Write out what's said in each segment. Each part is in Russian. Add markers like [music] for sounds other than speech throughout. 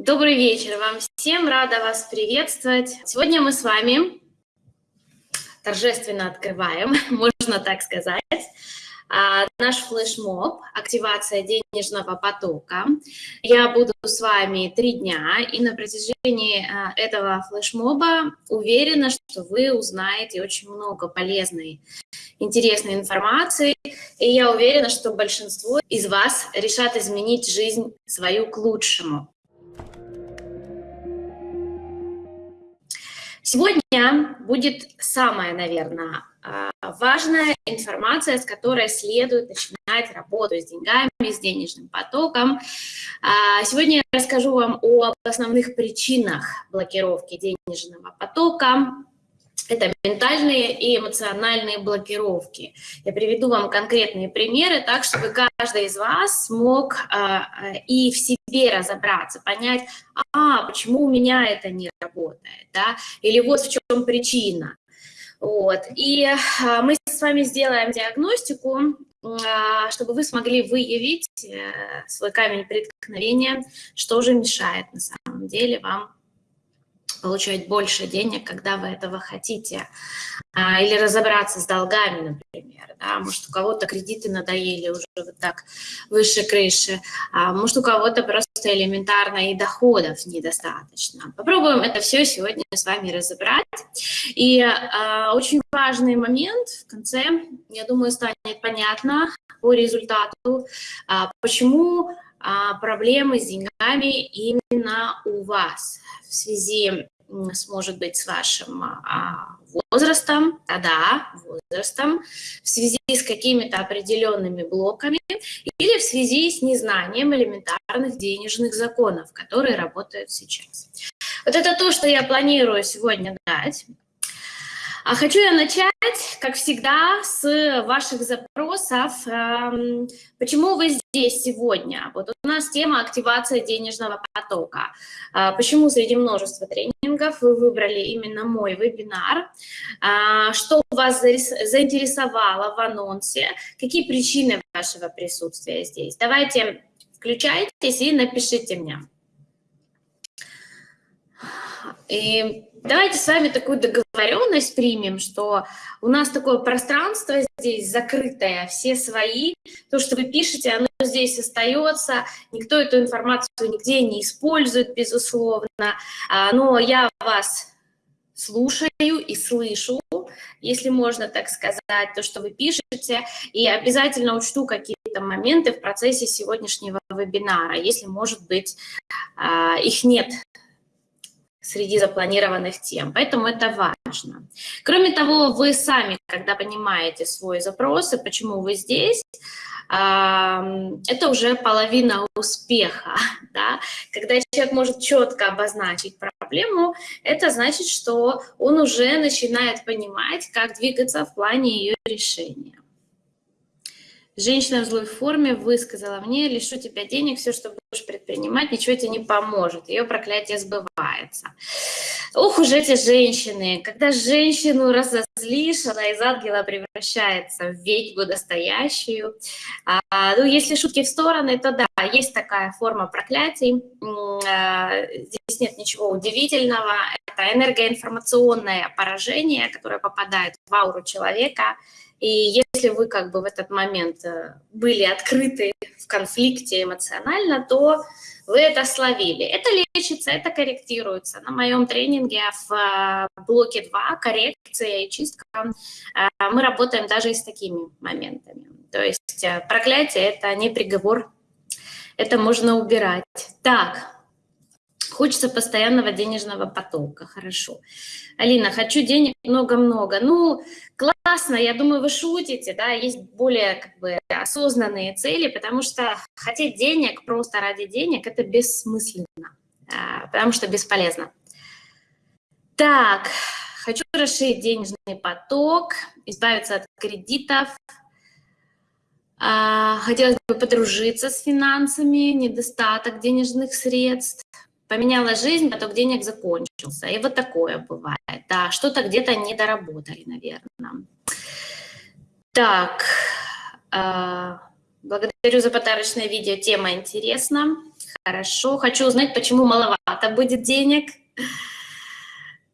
Добрый вечер вам всем, рада вас приветствовать. Сегодня мы с вами торжественно открываем, [laughs] можно так сказать, а, наш флешмоб «Активация денежного потока». Я буду с вами три дня, и на протяжении а, этого флешмоба уверена, что вы узнаете очень много полезной, интересной информации, и я уверена, что большинство из вас решат изменить жизнь свою к лучшему. Сегодня будет самая, наверное, а, важная информация, с которой следует начинать работу с деньгами, с денежным потоком. А, сегодня я расскажу вам об основных причинах блокировки денежного потока, это ментальные и эмоциональные блокировки. Я приведу вам конкретные примеры, так, чтобы каждый из вас смог а, и в себе разобраться, понять, а, почему у меня это не работает, да, или вот в чем причина. Вот. И а, мы с вами сделаем диагностику, а, чтобы вы смогли выявить э, свой камень преткновения, что же мешает на самом деле вам получать больше денег, когда вы этого хотите. А, или разобраться с долгами, например. Да? Может, у кого-то кредиты надоели уже вот так выше крыши, а может, у кого-то просто элементарно и доходов недостаточно. Попробуем это все сегодня с вами разобрать. И а, очень важный момент в конце, я думаю, станет понятно по результату, а, почему проблемы с деньгами именно у вас в связи с, может быть, с вашим а, возрастом, да, возрастом, в связи с какими-то определенными блоками или в связи с незнанием элементарных денежных законов, которые работают сейчас. Вот это то, что я планирую сегодня дать. А хочу я начать, как всегда, с ваших запросов. Эм, почему вы здесь сегодня? Вот у нас тема активация денежного потока. А почему среди множества тренингов вы выбрали именно мой вебинар? А что вас заинтересовало в анонсе? Какие причины вашего присутствия здесь? Давайте включайтесь и напишите мне. И давайте с вами такую договоренность примем, что у нас такое пространство здесь закрытое, все свои. То, что вы пишете, оно здесь остается, никто эту информацию нигде не использует, безусловно. А, но я вас слушаю и слышу, если можно так сказать, то, что вы пишете, и обязательно учту какие-то моменты в процессе сегодняшнего вебинара, если, может быть, а, их нет среди запланированных тем. Поэтому это важно. Кроме того, вы сами, когда понимаете свой запрос и почему вы здесь, это уже половина успеха. [laughs] Да? Когда человек может четко обозначить проблему, это значит, что он уже начинает понимать, как двигаться в плане ее решения. Женщина в злой форме высказала мне, лишу тебя денег, все, что будешь предпринимать, ничего тебе не поможет. Ее проклятие сбывается. Ух уж эти женщины. Когда женщину разозлишь, она из ангела превращается в ведьму настоящую. А, ну, если шутки в стороны, то да, есть такая форма проклятий. А, здесь нет ничего удивительного. Это энергоинформационное поражение, которое попадает в ауру человека, и если вы как бы в этот момент э, были открыты в конфликте эмоционально, то вы это словили. Это лечится, это корректируется. На моем тренинге в э, блоке 2 коррекция и чистка э, мы работаем даже и с такими моментами. То есть проклятие – это не приговор, это можно убирать. Так, Хочется постоянного денежного потока, хорошо. Алина, хочу денег много-много. Ну, классно, я думаю, вы шутите, да, есть более как бы осознанные цели, потому что хотеть денег просто ради денег – это бессмысленно, а, потому что бесполезно. Так, хочу расширить денежный поток, избавиться от кредитов, а, Хотелось бы подружиться с финансами, недостаток денежных средств, поменяла жизнь, поток денег закончился. И вот такое бывает. Да, что-то где-то не доработали, наверное. Так, э, благодарю за подарочное видео, тема интересна. Хорошо. Хочу узнать, почему маловато будет денег.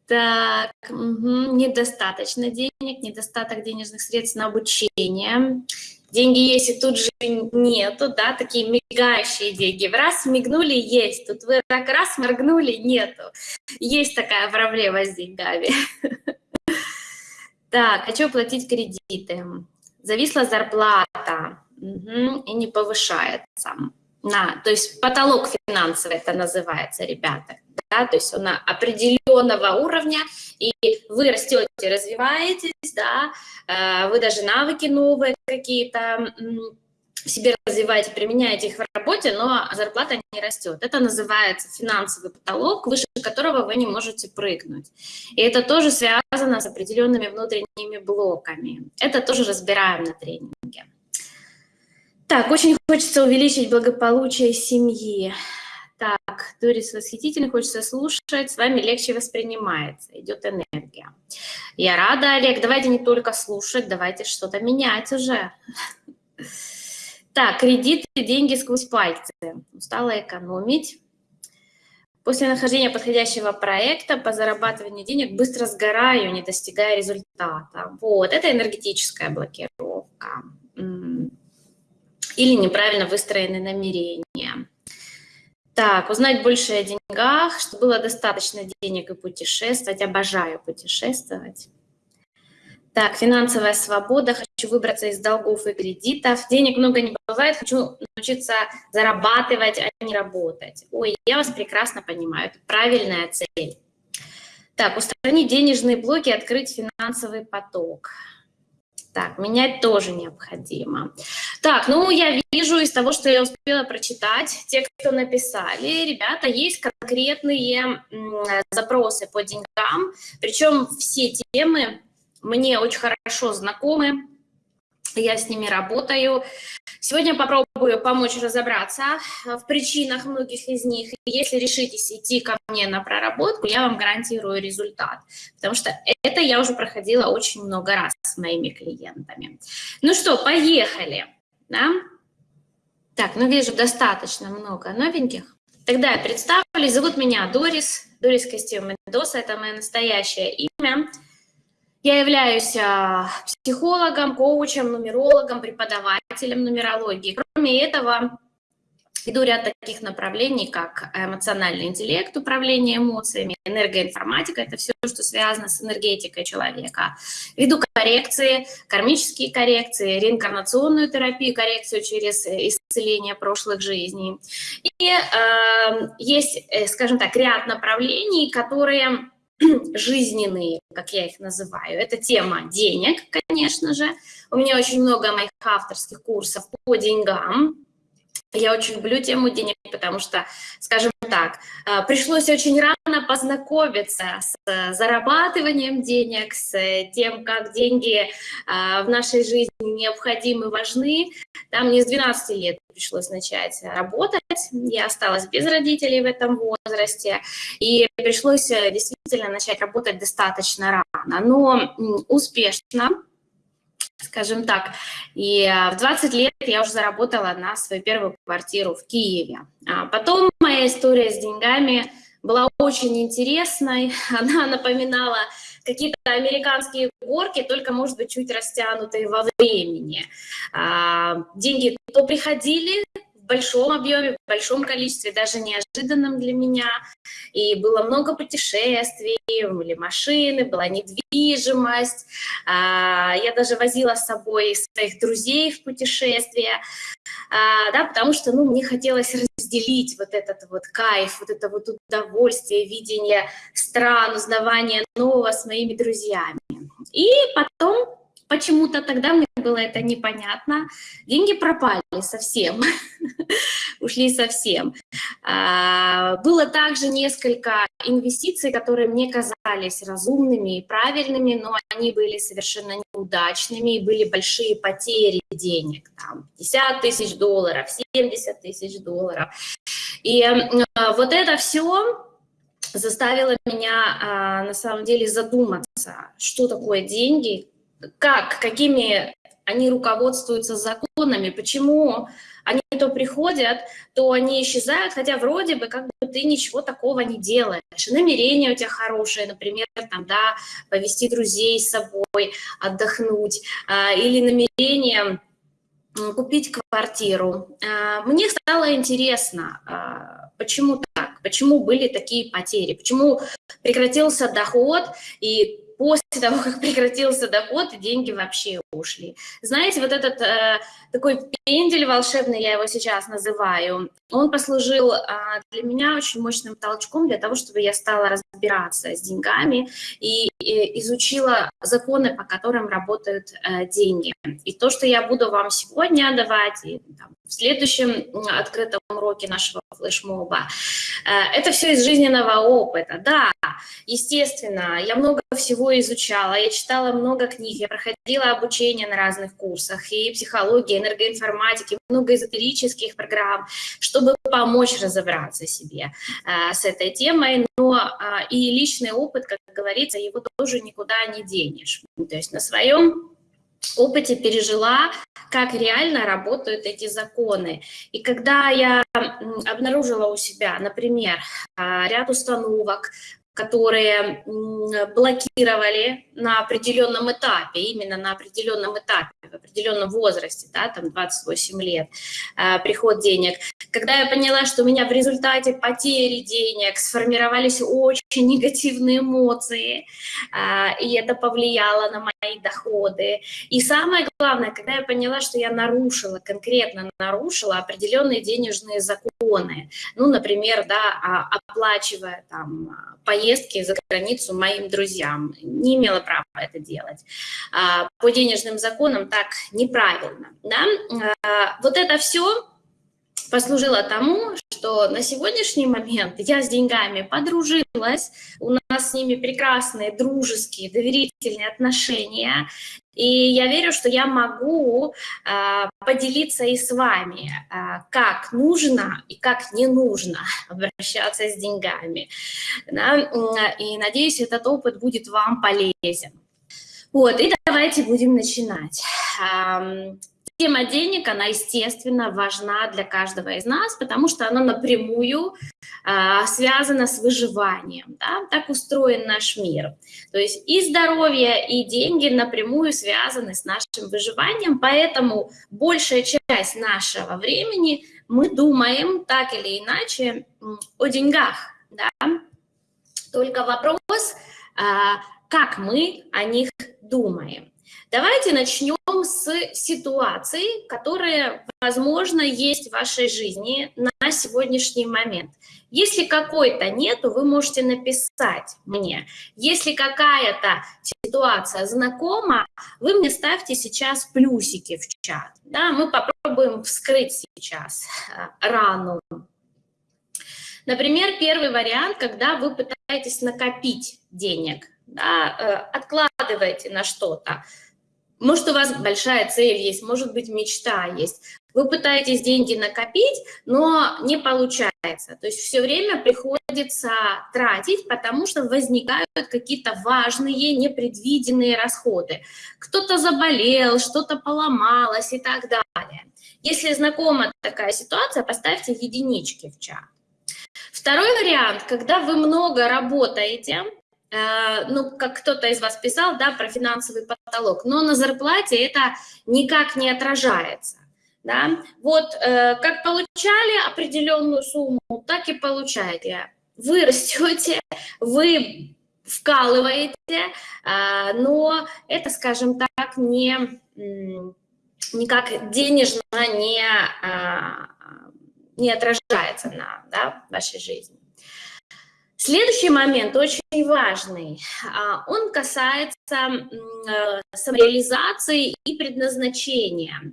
Так, угу. недостаточно денег, недостаток денежных средств на обучение. Деньги есть, и тут же нету, да, такие мигающие деньги. В раз мигнули, есть. Тут вы так раз моргнули, нету. Есть такая проблема с деньгами. Так, хочу платить кредиты. Зависла зарплата и не повышается. На, то есть потолок финансовый это называется, ребята. Да, то есть он определенного уровня, и вы растете, развиваетесь, да, э, вы даже навыки новые какие-то себе развиваете, применяете их в работе, но зарплата не растет. Это называется финансовый потолок, выше которого вы не можете прыгнуть. И это тоже связано с определенными внутренними блоками. Это тоже разбираем на тренинге. Так, очень хочется увеличить благополучие семьи. Так, Дорис восхитительно, хочется слушать, с вами легче воспринимается, идет энергия. Я рада, Олег, давайте не только слушать, давайте что-то менять уже. Так, кредиты, деньги сквозь пальцы. Устала экономить. После нахождения подходящего проекта по зарабатыванию денег быстро сгораю, не достигая результата. Вот, это энергетическая блокировка. Или неправильно выстроенные намерения. Так, узнать больше о деньгах, что было достаточно денег и путешествовать. Обожаю путешествовать. Так, финансовая свобода, хочу выбраться из долгов и кредитов. Денег много не бывает, хочу научиться зарабатывать, а не работать. Ой, я вас прекрасно понимаю, это правильная цель. Так, устранить денежные блоки, открыть финансовый поток. Так, менять тоже необходимо. Так, ну я вижу из того, что я успела прочитать, те, кто написали, ребята, есть конкретные запросы по деньгам, причем все темы мне очень хорошо знакомы, я с ними работаю. Сегодня попробую помочь разобраться в причинах многих из них. Если решитесь идти ко мне на проработку, я вам гарантирую результат, потому что это я уже проходила очень много раз с моими клиентами. Ну что, поехали. Да? Так, ну вижу достаточно много новеньких. Тогда я представлюсь. Зовут меня Дорис. Дорис Костюм Мендоса, это мое настоящее имя. Я являюсь а, психологом, коучем, нумерологом, преподавателем нумерологии. Кроме этого, веду ряд таких направлений, как эмоциональный интеллект, управление эмоциями, энергоинформатика, это все, что связано с энергетикой человека. Веду коррекции, кармические коррекции, реинкарнационную терапию, коррекцию через исцеление прошлых жизней. И э, есть, э, скажем так, ряд направлений, которые [clears throat] жизненные, как я их называю. Это тема денег, конечно же. У меня очень много моих авторских курсов по деньгам. Я очень люблю тему денег, потому что, скажем так, э, пришлось очень рано познакомиться с зарабатыванием денег, с тем, как деньги э, в нашей жизни необходимы, важны. Там не с 12 лет пришлось начать работать. Я осталась без родителей в этом возрасте. И пришлось э, действительно начать работать достаточно рано, но успешно скажем так. И э, в 20 лет я уже заработала на свою первую квартиру в Киеве. А потом моя история с деньгами была очень интересной. [laughs] Она напоминала какие-то американские горки, только, может быть, чуть растянутые во времени. А, деньги то приходили, большом объеме, в большом количестве, даже неожиданным для меня. И было много путешествий, были машины, была недвижимость. А, я даже возила с собой своих друзей в путешествия, а, да, потому что ну, мне хотелось разделить вот этот вот кайф, вот это вот удовольствие, видение стран, узнавание нового с моими друзьями. И потом Почему-то тогда мне было это непонятно. Деньги пропали совсем, [laughs] ушли совсем. А, было также несколько инвестиций, которые мне казались разумными и правильными, но они были совершенно неудачными, и были большие потери денег. Там 50 тысяч долларов, 70 тысяч долларов. И вот это все заставило меня а, на самом деле задуматься, что такое деньги, как, какими они руководствуются законами, почему они то приходят, то они исчезают, хотя вроде бы как бы ты ничего такого не делаешь. намерения у тебя хорошие, например, там, да, повести друзей с собой, отдохнуть, а, или намерение купить квартиру. А, мне стало интересно, а, почему так, почему были такие потери, почему прекратился доход и после того, как прекратился доход, деньги вообще ушли. Знаете, вот этот э, такой пендель волшебный, я его сейчас называю, он послужил э, для меня очень мощным толчком для того, чтобы я стала разбираться с деньгами и, и изучила законы, по которым работают э, деньги. И то, что я буду вам сегодня давать, и там, в следующем открытом уроке нашего флешмоба, э, это все из жизненного опыта. Да, естественно, я много всего изучала, я читала много книг, я проходила обучение на разных курсах, и психологии, энергоинформатики, много эзотерических программ, чтобы помочь разобраться себе э, с этой темой, но э, и личный опыт, как говорится, его тоже никуда не денешь. То есть на своем опыте пережила, как реально работают эти законы. И когда я обнаружила у себя, например, а, ряд установок, которые блокировали на определенном этапе, именно на определенном этапе, в определенном возрасте, да, там 28 лет, э, приход денег. Когда я поняла, что у меня в результате потери денег сформировались очень негативные эмоции, э, и это повлияло на мои доходы. И самое главное, когда я поняла, что я нарушила, конкретно нарушила определенные денежные законы, ну, например, да, оплачивая там поездки за границу моим друзьям, не имела права это делать. А, по денежным законам так неправильно. Да? А, вот это все послужило тому, что на сегодняшний момент я с деньгами подружилась, у нас с ними прекрасные, дружеские, доверительные отношения, и я верю, что я могу э, поделиться и с вами, э, как нужно и как не нужно [laughs] обращаться с деньгами. Да? И надеюсь, этот опыт будет вам полезен. Вот, и давайте будем начинать. Тема денег, она, естественно, важна для каждого из нас, потому что она напрямую э, связана с выживанием. Да? Так устроен наш мир. То есть и здоровье, и деньги напрямую связаны с нашим выживанием, поэтому большая часть нашего времени мы думаем так или иначе о деньгах. Да? Только вопрос, э, как мы о них думаем. Давайте начнем с ситуаций, которые, возможно, есть в вашей жизни на сегодняшний момент. Если какой-то нету, вы можете написать мне. Если какая-то ситуация знакома, вы мне ставьте сейчас плюсики в чат. Да, мы попробуем вскрыть сейчас э, рану. Например, первый вариант, когда вы пытаетесь накопить денег, да, э, откладываете на что-то. Может, у вас большая цель есть, может быть, мечта есть. Вы пытаетесь деньги накопить, но не получается. То есть все время приходится тратить, потому что возникают какие-то важные, непредвиденные расходы. Кто-то заболел, что-то поломалось и так далее. Если знакома такая ситуация, поставьте единички в чат. Второй вариант, когда вы много работаете, ну, как кто-то из вас писал, да, про финансовый потолок, но на зарплате это никак не отражается. Да? Вот э, как получали определенную сумму, так и получаете. Вы растете, вы вкалываете, э, но это, скажем так, не, никак денежно не, не отражается на да, вашей жизни. Следующий момент очень важный. А, он касается э, самореализации и предназначения.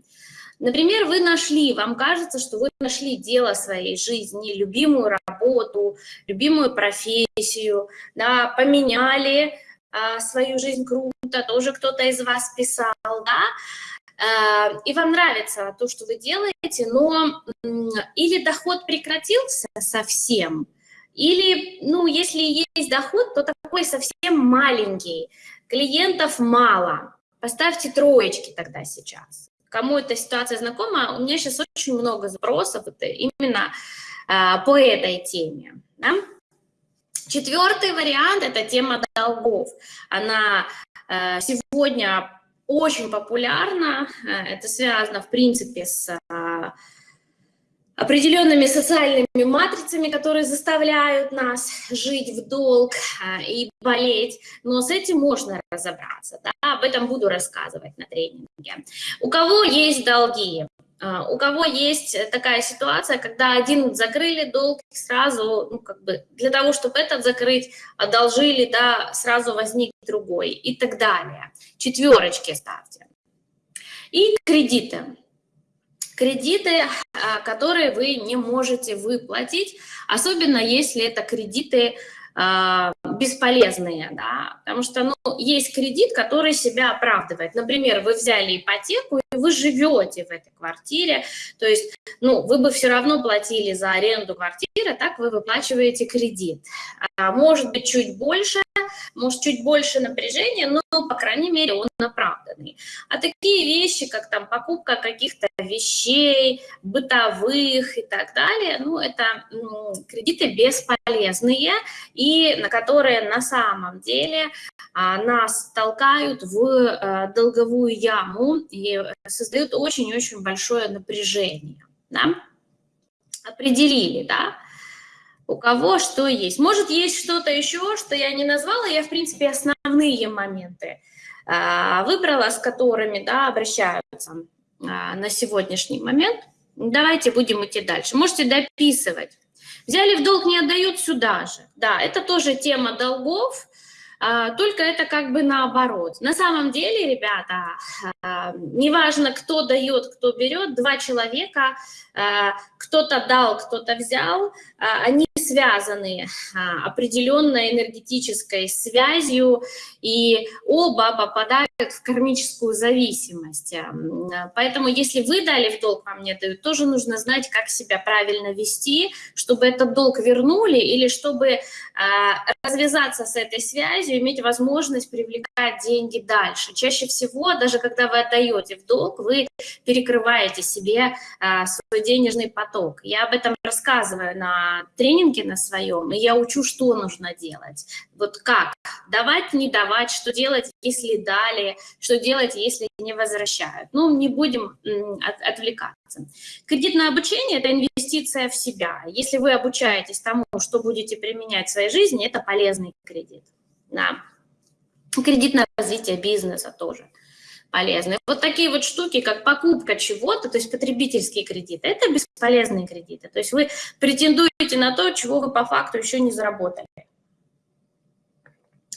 Например, вы нашли, вам кажется, что вы нашли дело своей жизни, любимую работу, любимую профессию, да, поменяли а, свою жизнь круто, тоже кто-то из вас писал, да, а, и вам нравится то, что вы делаете, но или доход прекратился совсем, или, ну, если есть доход, то такой совсем маленький, клиентов мало. Поставьте троечки тогда сейчас. кому эта ситуация знакома, у меня сейчас очень много запросов именно а, по этой теме. Да? Четвертый вариант – это тема долгов. Она а, сегодня очень популярна, это связано, в принципе, с определенными социальными матрицами, которые заставляют нас жить в долг а, и болеть, но с этим можно разобраться, да? об этом буду рассказывать на тренинге. У кого есть долги? А, у кого есть такая ситуация, когда один закрыли долг, сразу, ну, как бы, для того, чтобы этот закрыть, одолжили, да, сразу возник другой и так далее. Четверочки ставьте. И кредиты кредиты, а, которые вы не можете выплатить, особенно если это кредиты а, бесполезные, да, потому что, ну, есть кредит, который себя оправдывает. Например, вы взяли ипотеку, и вы живете в этой квартире, то есть, ну, вы бы все равно платили за аренду квартиры, так вы выплачиваете кредит. А, может быть, чуть больше, может, чуть больше напряжения, но, по крайней мере, он оправданный. А такие вещи, как там покупка каких-то вещей, бытовых и так далее, ну, это кредиты бесполезные и на которые на самом деле а, нас толкают в а, долговую яму и создают очень-очень большое напряжение. Да? Определили, да? у кого что есть. Может, есть что-то еще, что я не назвала, я, в принципе, основные моменты а, выбрала, с которыми да, обращаются а, на сегодняшний момент. Давайте будем идти дальше. Можете дописывать. Взяли в долг, не отдают сюда же. Да, это тоже тема долгов, только это как бы наоборот. На самом деле, ребята, неважно, кто дает, кто берет, два человека, кто-то дал, кто-то взял, они связаны а, определенной энергетической связью, и оба попадают в кармическую зависимость. Поэтому если вы дали в долг, вам не дают, тоже нужно знать, как себя правильно вести, чтобы этот долг вернули или чтобы а, развязаться с этой связью, иметь возможность привлекать деньги дальше. Чаще всего, даже когда вы отдаете в долг, вы перекрываете себе а, свой денежный поток. Я об этом рассказываю на тренинге на своем, и я учу, что нужно делать. Вот как? Давать, не давать, что делать, если дали, что делать, если не возвращают. Ну, не будем от, отвлекаться. Кредитное обучение – это инвестиция в себя. Если вы обучаетесь тому, что будете применять в своей жизни, это полезный кредит. Да. Кредит на развитие бизнеса тоже полезны. Вот такие вот штуки, как покупка чего-то, то есть потребительские кредиты, это бесполезные кредиты. То есть вы претендуете на то, чего вы по факту еще не заработали.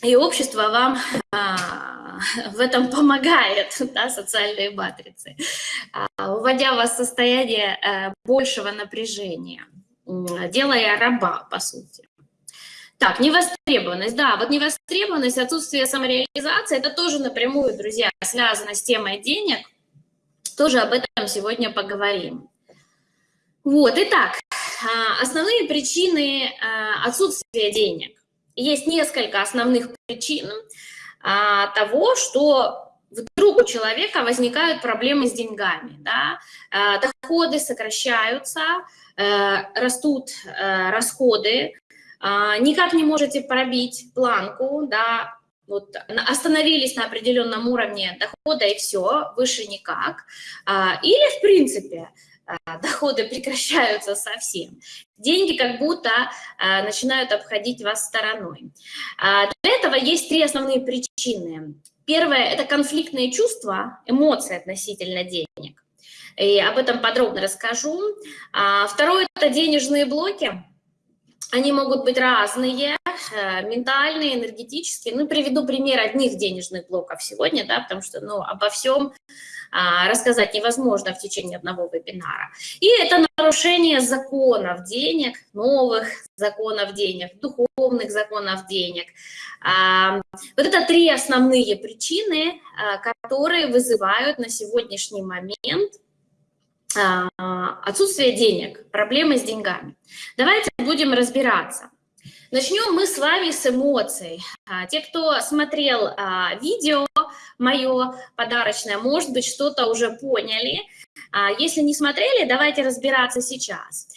И общество вам а, в этом помогает, [laughs] да, социальные матрицы, а, вводя вас в состояние а, большего напряжения, делая раба, по сути. Так, невостребованность, да, вот невостребованность, отсутствие самореализации, это тоже напрямую, друзья, связано с темой денег, тоже об этом сегодня поговорим. Вот, итак, а, основные причины а, отсутствия денег. Есть несколько основных причин а, того, что вдруг у человека возникают проблемы с деньгами, да? доходы сокращаются, э, растут э, расходы, никак не можете пробить планку, да, вот остановились на определенном уровне дохода и все, выше никак. А, или, в принципе, а, доходы прекращаются совсем. Деньги как будто начинают обходить вас стороной. Для этого есть три основные причины. Первое – это конфликтные чувства, эмоции относительно денег. И об этом подробно расскажу. Второе – это денежные блоки они могут быть разные, э, ментальные, энергетические. Ну, приведу пример одних денежных блоков сегодня, да, потому что, ну, обо всем а, рассказать невозможно в течение одного вебинара. И это нарушение законов денег, новых законов денег, духовных законов денег. А, вот это три основные причины, а, которые вызывают на сегодняшний момент отсутствие денег, проблемы с деньгами. Давайте будем разбираться. Начнем мы с вами с эмоций. А, те, кто смотрел а, видео, мое подарочное, может быть, что-то уже поняли. А, если не смотрели, давайте разбираться сейчас.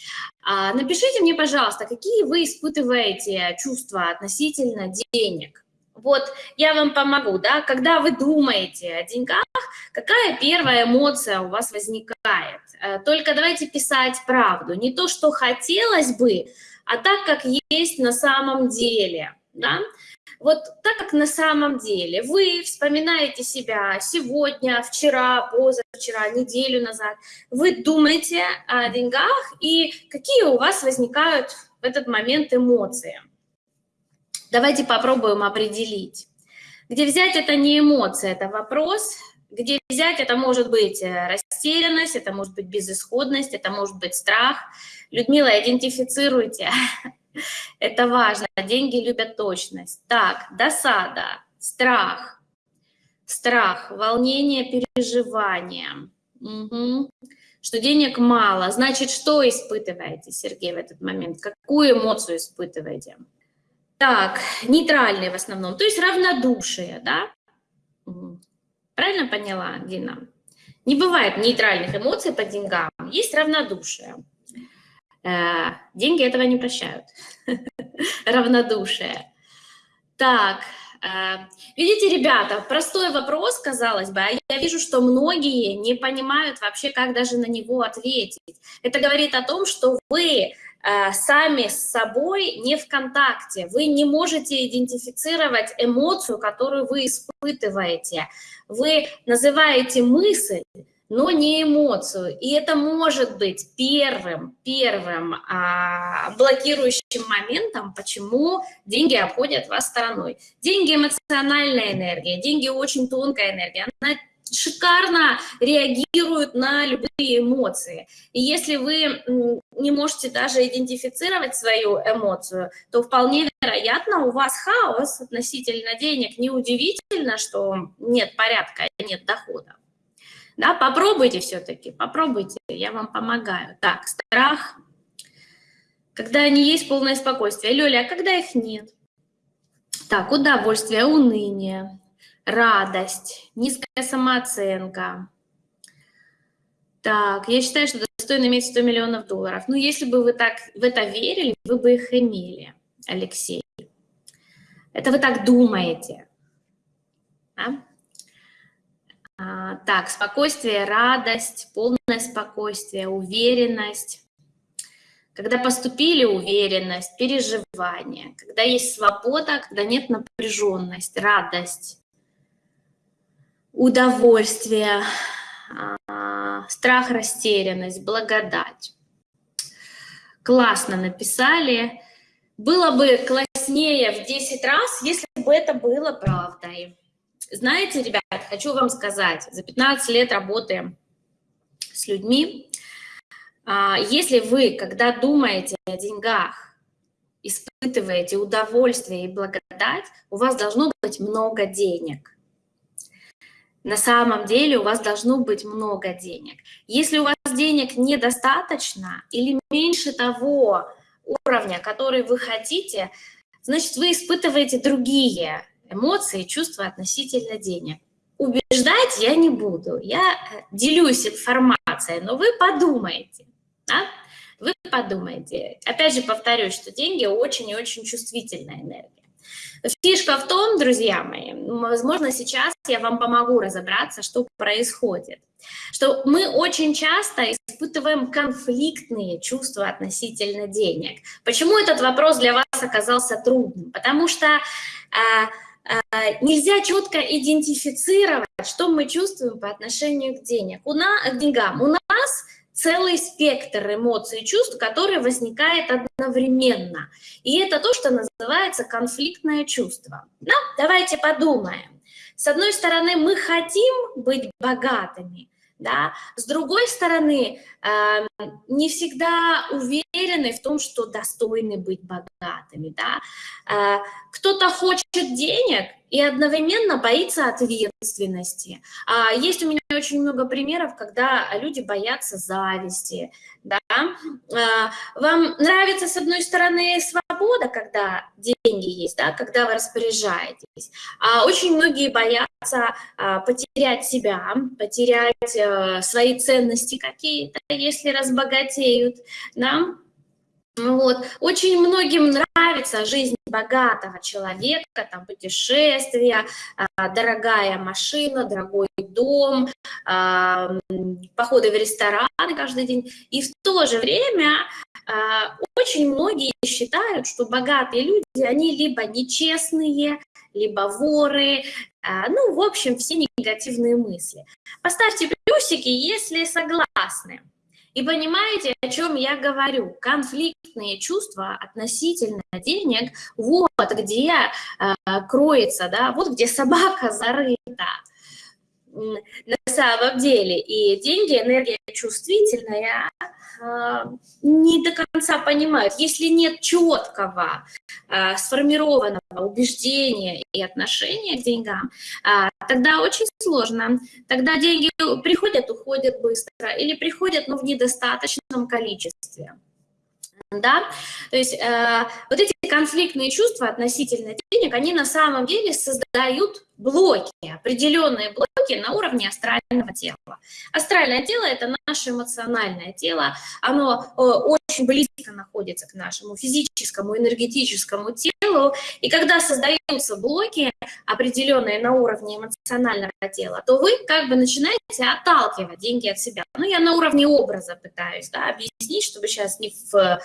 Напишите мне, пожалуйста, какие вы испытываете чувства относительно денег. Вот я вам помогу, да, когда вы думаете о деньгах, какая первая эмоция у вас возникает? Э, только давайте писать правду, не то, что хотелось бы, а так, как есть на самом деле, да. Вот так, как на самом деле вы вспоминаете себя сегодня, вчера, позавчера, неделю назад, вы думаете о деньгах и какие у вас возникают в этот момент эмоции. Давайте попробуем определить. Где взять это не эмоция, это вопрос. Где взять это может быть э, растерянность, это может быть безысходность, это может быть страх. Людмила, идентифицируйте. [laughs] Это важно. Деньги любят точность. Так, досада, страх, страх, волнение, переживание. Угу. Что денег мало. Значит, что испытываете, Сергей, в этот момент? Какую эмоцию испытываете? Так, нейтральные в основном, то есть равнодушие, да? Правильно поняла, Дина? Не бывает нейтральных эмоций по деньгам, есть равнодушие. Э, деньги этого не прощают. [laughs] Равнодушие. Так, э, видите, ребята, простой вопрос, казалось бы, а я вижу, что многие не понимают вообще, как даже на него ответить. Это говорит о том, что вы сами с собой не в контакте. Вы не можете идентифицировать эмоцию, которую вы испытываете. Вы называете мысль, но не эмоцию. И это может быть первым, первым а, блокирующим моментом, почему деньги обходят вас стороной. Деньги – эмоциональная энергия, деньги – очень тонкая энергия. Она шикарно реагируют на любые эмоции. И если вы не можете даже идентифицировать свою эмоцию, то вполне вероятно у вас хаос относительно денег. Неудивительно, что нет порядка, нет дохода. Да, попробуйте все-таки, попробуйте, я вам помогаю. Так, страх, когда они есть, полное спокойствие. Лёля, а когда их нет? Так, удовольствие, уныние, радость, низкая самооценка. Так, я считаю, что достойно иметь 100 миллионов долларов. Ну, если бы вы так в это верили, вы бы их имели, Алексей. Это вы так думаете. А? А, так, спокойствие, радость, полное спокойствие, уверенность. Когда поступили, уверенность, переживание. Когда есть свобода, когда нет напряженность, радость удовольствие, а, страх, растерянность, благодать. Классно написали. Было бы класснее в 10 раз, если бы это было правдой. Знаете, ребят, хочу вам сказать, за 15 лет работы с людьми, а, если вы, когда думаете о деньгах, испытываете удовольствие и благодать, у вас должно быть много денег – на самом деле у вас должно быть много денег. Если у вас денег недостаточно или меньше того уровня, который вы хотите, значит, вы испытываете другие эмоции, чувства относительно денег. Убеждать я не буду, я э, делюсь информацией, но вы подумайте, да? вы подумайте. Опять же повторюсь, что деньги очень и очень чувствительная энергия. Фишка в том, друзья мои, возможно, сейчас я вам помогу разобраться, что происходит, что мы очень часто испытываем конфликтные чувства относительно денег. Почему этот вопрос для вас оказался трудным? Потому что а, а, нельзя четко идентифицировать, что мы чувствуем по отношению к, денег. У нас, к деньгам. У нас целый спектр эмоций и чувств, который возникает одновременно. И это то, что называется конфликтное чувство. Да? Давайте подумаем. С одной стороны, мы хотим быть богатыми, да? С другой стороны, э, не всегда уверены в том, что достойны быть богатыми. Да? Э, Кто-то хочет денег и одновременно боится ответственности. А есть у меня очень много примеров, когда люди боятся зависти. Да? А, вам нравится, с одной стороны, свобода, свобода, когда деньги есть, да, когда вы распоряжаетесь. А очень многие боятся а, потерять себя, потерять а, свои ценности какие-то, если разбогатеют, да, вот. Очень многим нравится жизнь богатого человека, там путешествия, а, дорогая машина, дорогой дом, а, походы в рестораны каждый день. И в то же время очень многие считают, что богатые люди, они либо нечестные, либо воры, ну, в общем, все негативные мысли. Поставьте плюсики, если согласны. И понимаете, о чем я говорю? Конфликтные чувства относительно денег, вот где э, кроется, да, вот где собака зарыта на самом деле. И деньги, энергия чувствительная, а, не до конца понимают. Если нет четкого, а, сформированного убеждения и отношения к деньгам, а, тогда очень сложно. Тогда деньги приходят, уходят быстро, или приходят, но в недостаточном количестве. Да? То есть э, вот эти конфликтные чувства относительно денег, они на самом деле создают блоки, определенные блоки на уровне астрального тела. Астральное тело – это наше эмоциональное тело, оно э, очень близко находится к нашему физическому, энергетическому телу, и когда создаются блоки, определенные на уровне эмоционального тела, то вы как бы начинаете отталкивать деньги от себя. Ну, я на уровне образа пытаюсь да, объяснить, чтобы сейчас не в,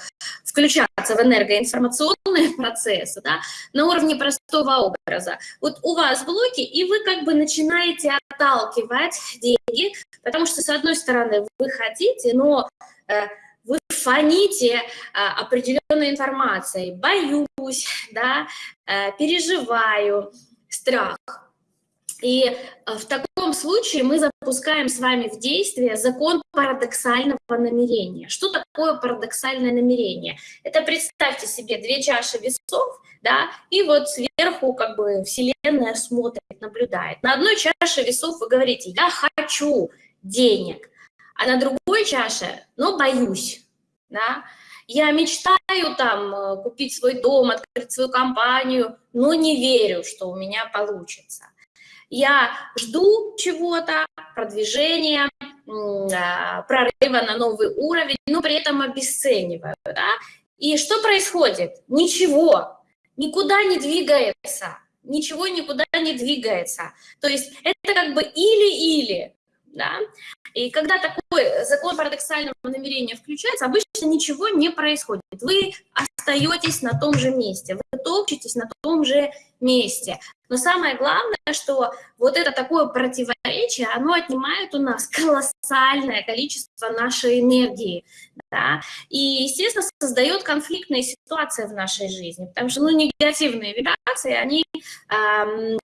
включаться в энергоинформационные [laughs] процессы, да, на уровне простого образа. Вот у вас блоки, потоки, и вы как бы начинаете отталкивать деньги, потому что, с одной стороны, вы хотите, но э, вы фоните а, определенной информацией, боюсь, да, э, переживаю, страх. И э, в таком случае мы запускаем с вами в действие закон парадоксального намерения. Что такое парадоксальное намерение? Это представьте себе две чаши весов, да, и вот сверху как бы Вселенная смотрит, наблюдает. На одной чаше весов вы говорите, я хочу денег, а на другой чаше, но боюсь, да, я мечтаю там э, купить свой дом, открыть свою компанию, но не верю, что у меня получится. Я жду чего-то, продвижения, а, прорыва на новый уровень, но при этом обесцениваю. Да? И что происходит? Ничего никуда не двигается, ничего никуда не двигается. То есть это как бы или-или, да? И когда такой закон парадоксального намерения включается, обычно ничего не происходит. Вы остаетесь на том же месте, вы топчетесь на том же месте. Но самое главное, что вот это такое противоречие, оно отнимает у нас колоссальное количество нашей энергии. Да? И, естественно, создает конфликтные ситуации в нашей жизни, потому что ну, негативные вибрации, они эм,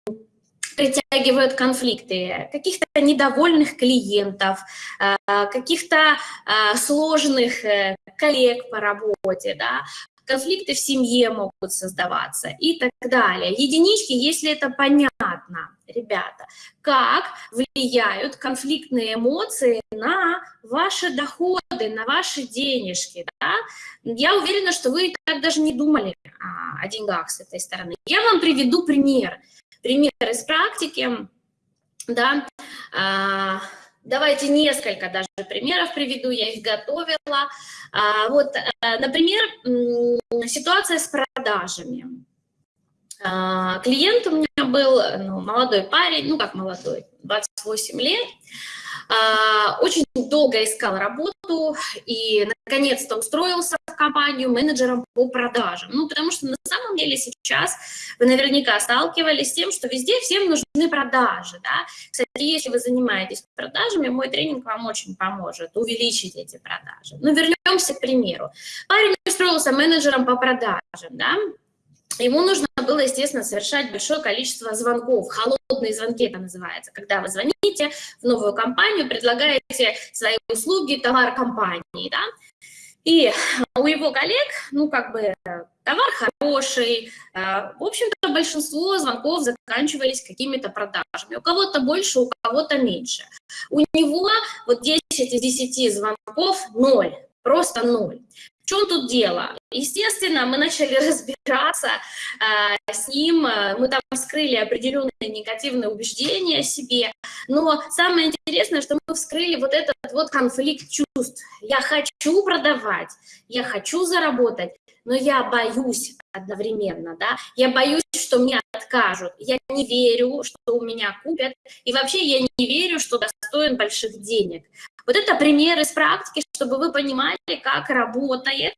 притягивают конфликты, каких-то недовольных клиентов, э, каких-то э, сложных э, коллег по работе, да, конфликты в семье могут создаваться и так далее. Единички, если это понятно, ребята, как влияют конфликтные эмоции на ваши доходы, на ваши денежки. Да? Я уверена, что вы так даже не думали о деньгах с этой стороны. Я вам приведу пример пример из практики, да, а, давайте несколько даже примеров приведу, я их готовила. А, вот, а, например, ситуация с продажами. Клиент у меня был ну, молодой парень, ну как молодой, 28 лет, очень долго искал работу и наконец-то устроился в компанию менеджером по продажам. Ну, потому что на самом деле сейчас вы наверняка сталкивались с тем, что везде всем нужны продажи. Да? Кстати, если вы занимаетесь продажами, мой тренинг вам очень поможет увеличить эти продажи. Ну, вернемся к примеру. Парень устроился менеджером по продажам, да? Ему нужно было, естественно, совершать большое количество звонков, холодные звонки это называется, когда вы звоните в новую компанию, предлагаете свои услуги, товар компании, да, и у его коллег, ну, как бы, товар хороший, э, в общем-то, большинство звонков заканчивались какими-то продажами. У кого-то больше, у кого-то меньше. У него вот 10 из 10 звонков – ноль, просто ноль чем тут дело? Естественно, мы начали [laughs] разбираться э, с ним, мы там вскрыли определенные негативные убеждения о себе, но самое интересное, что мы вскрыли вот этот вот конфликт чувств. Я хочу продавать, я хочу заработать, но я боюсь одновременно, да, я боюсь, что мне откажут, я не верю, что у меня купят, и вообще я не верю, что достоин больших денег. Вот это пример из практики, чтобы вы понимали, как работает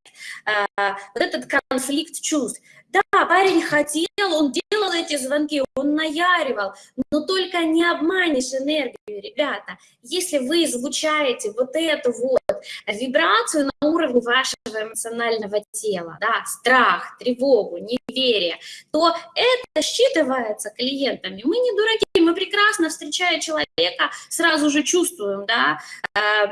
э, вот этот конфликт чувств. Да, парень хотел, он делал эти звонки, он наяривал, но только не обманешь энергию, ребята. Если вы излучаете вот эту вот вибрацию на уровне вашего эмоционального тела, да, страх, тревогу, неверие, то это считывается клиентами. Мы не дураки, мы прекрасно, встречая человека, сразу же чувствуем, да, э,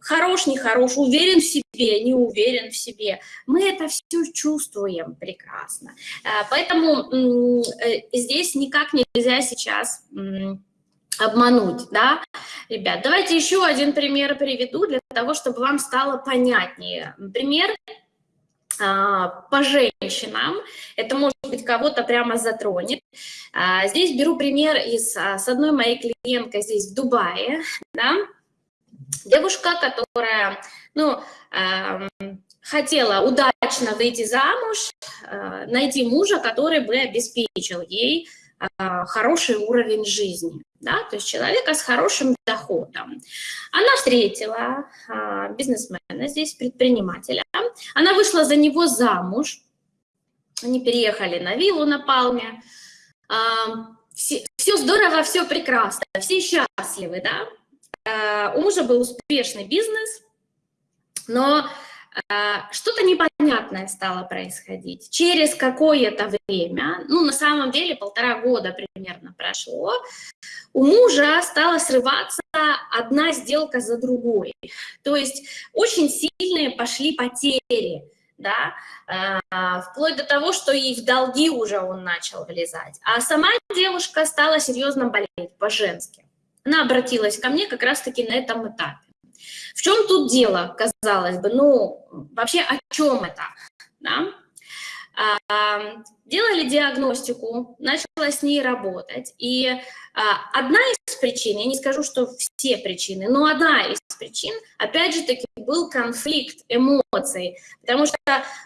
хорош, нехорош, уверен в себе, не уверен в себе. Мы это все чувствуем прекрасно. Э, поэтому э, здесь никак нельзя сейчас обмануть, да, ребят. Давайте еще один пример приведу для того, чтобы вам стало понятнее. Пример а, по женщинам, это может быть кого-то прямо затронет. А, здесь беру пример из, а, с одной моей клиенткой здесь в Дубае, да, девушка, которая, ну, хотела удачно выйти замуж, э, найти мужа, который бы обеспечил ей э, хороший уровень жизни, да, то есть человека с хорошим доходом. Она встретила э, бизнесмена, здесь предпринимателя, она вышла за него замуж, они переехали на виллу на Палме, все, все здорово, все прекрасно, все счастливы, да. У мужа был успешный бизнес, но а, что-то непонятное стало происходить. Через какое-то время, ну, на самом деле полтора года примерно прошло, у мужа стала срываться одна сделка за другой. То есть очень сильные пошли потери, да, а, вплоть до того, что и в долги уже он начал влезать. А сама девушка стала серьезно болеть по-женски. Она обратилась ко мне как раз-таки на этом этапе. В чем тут дело, казалось бы? Ну, вообще о чем это? Да? Делали диагностику, начала с ней работать. И а, одна из причин, я не скажу, что все причины, но одна из причин, опять же таки, был конфликт эмоций, потому что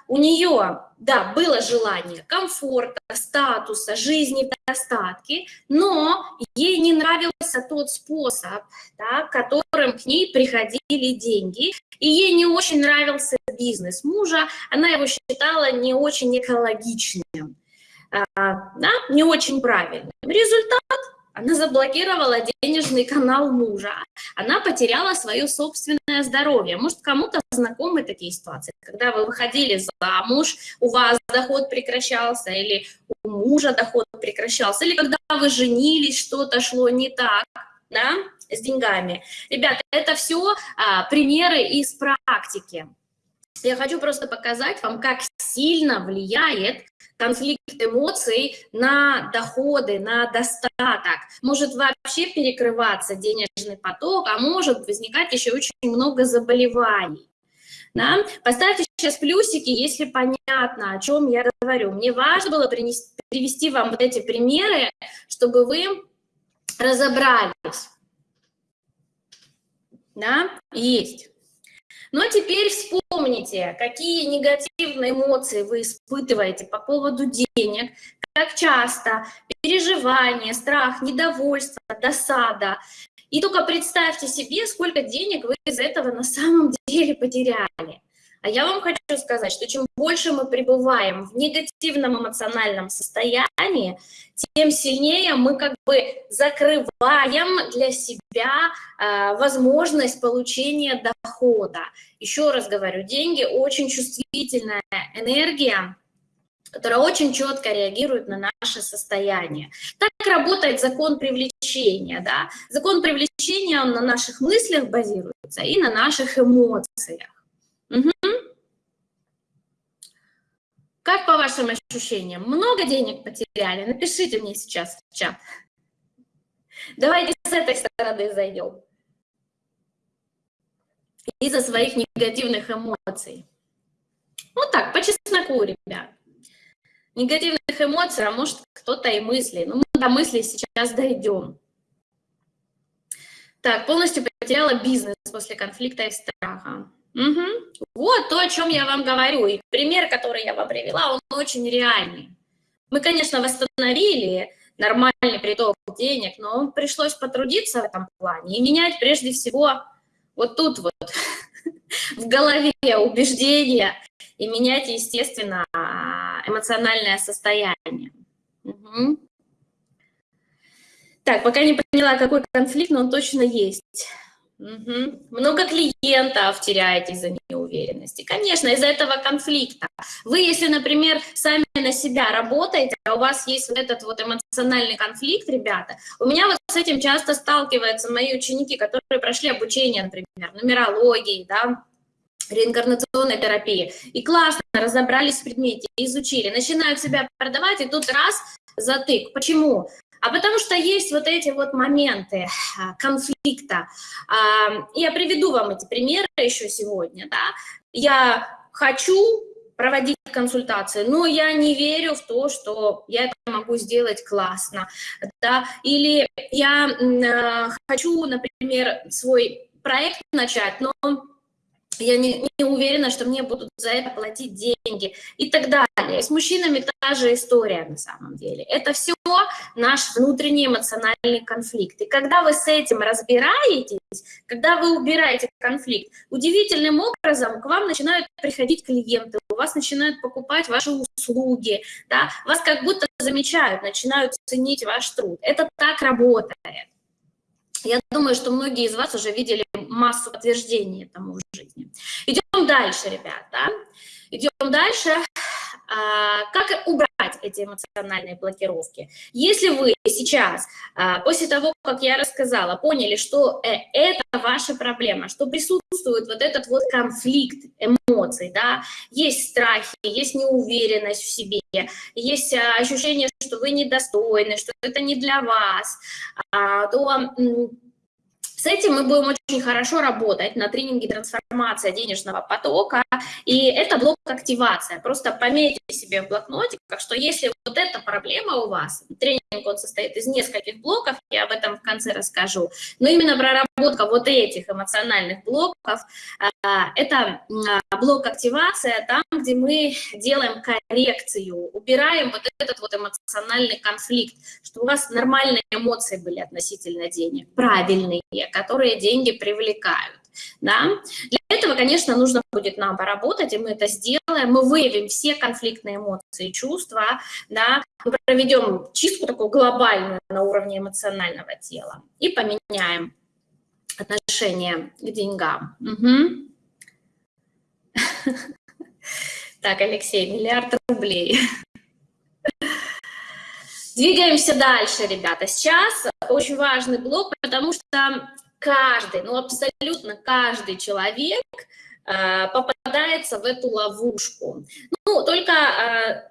у нее, да, было желание комфорта, статуса, жизни в достатке, но ей не нравился тот способ, да, которым к ней приходили деньги, и ей не очень нравился бизнес мужа, она его считала не очень экологичным, да, не очень правильным. Результат она заблокировала денежный канал мужа, она потеряла свое собственное здоровье. Может, кому-то знакомы такие ситуации, когда вы выходили замуж, у вас доход прекращался, или у мужа доход прекращался, или когда вы женились, что-то шло не так, да, с деньгами. Ребята, это все а, примеры из практики. Я хочу просто показать вам, как сильно влияет конфликт эмоций на доходы, на достаток. Может вообще перекрываться денежный поток, а может возникать еще очень много заболеваний. Да? Поставьте сейчас плюсики, если понятно, о чем я говорю. Мне важно было принести, привести вам вот эти примеры, чтобы вы разобрались. Да, есть. Но теперь вспомните, какие негативные эмоции вы испытываете по поводу денег, как часто, переживание, страх, недовольство, досада. И только представьте себе, сколько денег вы из этого на самом [laughs] деле потеряли. А я вам хочу сказать, что чем больше мы пребываем в негативном эмоциональном состоянии, тем сильнее мы как бы закрываем для себя э, возможность получения дохода. Еще раз говорю, деньги очень чувствительная энергия, которая очень четко реагирует на наше состояние. Так работает закон привлечения. Да? Закон привлечения, он на наших мыслях базируется и на наших эмоциях. Угу. Как по вашим ощущениям? Много денег потеряли? Напишите мне сейчас в чат. Давайте с этой стороны зайдем. Из-за своих негативных эмоций. Ну так, по чесноку, ребят. Негативных эмоций, а может кто-то и мысли. Ну, мы до мыслей сейчас дойдем. Так, полностью потеряла бизнес после конфликта и страха. Угу. Вот то, о чем я вам говорю. И пример, который я вам привела, он очень реальный. Мы, конечно, восстановили нормальный приток денег, но пришлось потрудиться в этом плане и менять прежде всего вот тут вот, [laughs] в голове убеждения, и менять, естественно, эмоциональное состояние. Угу. Так, пока не поняла, какой конфликт, но он точно есть. Угу. Много клиентов теряете из-за неуверенности. Конечно, из-за этого конфликта. Вы, если, например, сами на себя работаете, а у вас есть вот этот вот эмоциональный конфликт, ребята, у меня вот с этим часто сталкиваются мои ученики, которые прошли обучение, например, нумерологии, да, реинкарнационной терапии, и классно разобрались в предмете, изучили, начинают себя продавать, и тут раз, затык. Почему? А потому что есть вот эти вот моменты а, конфликта. А, я приведу вам эти примеры еще сегодня. Да? Я хочу проводить консультации, но я не верю в то, что я это могу сделать классно. Да? Или я э, хочу, например, свой проект начать, но я не, не уверена, что мне будут за это платить деньги и так далее. С мужчинами та же история на самом деле. Это все наш внутренний эмоциональный конфликт. И когда вы с этим разбираетесь, когда вы убираете конфликт, удивительным образом к вам начинают приходить клиенты, у вас начинают покупать ваши услуги, да, вас как будто замечают, начинают ценить ваш труд. Это так работает. Я думаю, что многие из вас уже видели массу подтверждений этому в жизни. Идем дальше, ребята. Идем дальше. А, как убрать эти эмоциональные блокировки? Если вы сейчас, а, после того, как я рассказала, поняли, что э, это ваша проблема, что присутствует вот этот вот конфликт эмоций, да, есть страхи, есть неуверенность в себе, есть а, ощущение, что вы недостойны, что это не для вас, то с этим мы будем очень хорошо работать на тренинге «Трансформация денежного потока», и это блок активация. Просто пометьте себе в блокнотиках, что если вот эта проблема у вас, тренинг он состоит из нескольких блоков, я об этом в конце расскажу, но именно проработка вот этих эмоциональных блоков, а, это а, блок активация, там, где мы делаем коррекцию, убираем вот этот вот эмоциональный конфликт, что у вас нормальные эмоции были относительно денег, правильные, которые деньги привлекают. Да? Для этого, конечно, нужно будет нам поработать, и мы это сделаем. Мы выявим все конфликтные эмоции чувства, да? мы проведем чистку такую глобальную на уровне эмоционального тела и поменяем отношение к деньгам. Угу. [laughs] Так, Алексей, миллиард рублей. Двигаемся дальше, ребята. Сейчас очень важный блок, потому что каждый, ну абсолютно каждый человек попадается в эту ловушку. Ну, только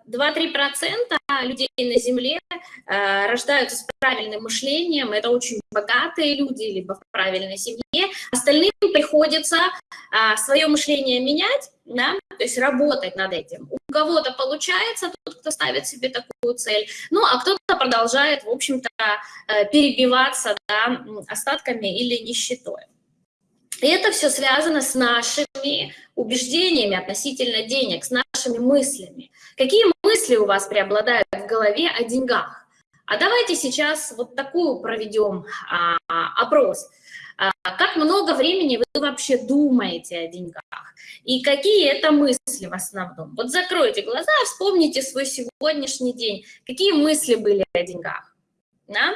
2-3% э, людей на Земле э, рождаются с правильным мышлением, это очень богатые люди, либо в правильной семье. Остальным приходится свое мышление менять, да, то есть работать над этим. У кого-то получается, тот, кто ставит себе такую цель, ну, а кто-то продолжает, в общем-то, перебиваться да, остатками или нищетой. И это все связано с нашими убеждениями относительно денег, с нашими мыслями. Какие мысли у вас преобладают в голове о деньгах? А давайте сейчас вот такую проведем а, опрос. А, как много времени вы вообще думаете о деньгах? И какие это мысли в основном? Вот закройте глаза, вспомните свой сегодняшний день. Какие мысли были о деньгах? Да?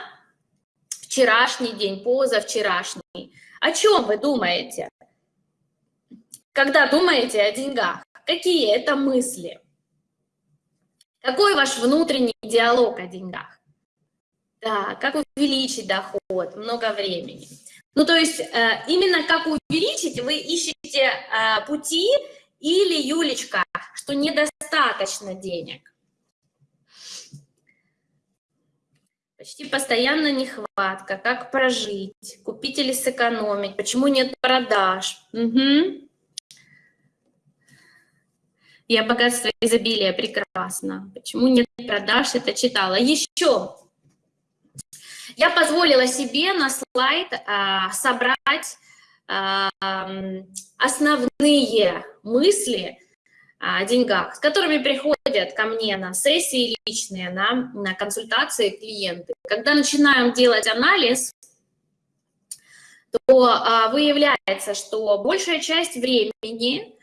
Вчерашний день, позавчерашний. О чем вы думаете? Когда думаете о деньгах, какие это мысли? Какой ваш внутренний диалог о деньгах? Да, как увеличить доход, много времени. Ну, то есть э, именно как увеличить, вы ищете э, пути или, Юлечка, что недостаточно денег. Почти постоянно нехватка, как прожить, купить или сэкономить, почему нет продаж. Угу. Я богатство изобилия, прекрасно. Почему нет продаж, это читала. Еще я позволила себе на слайд а, собрать а, основные мысли деньгах, с которыми приходят ко мне на сессии личные, на, на консультации клиенты. Когда начинаем делать анализ, то а, выявляется, что большая часть времени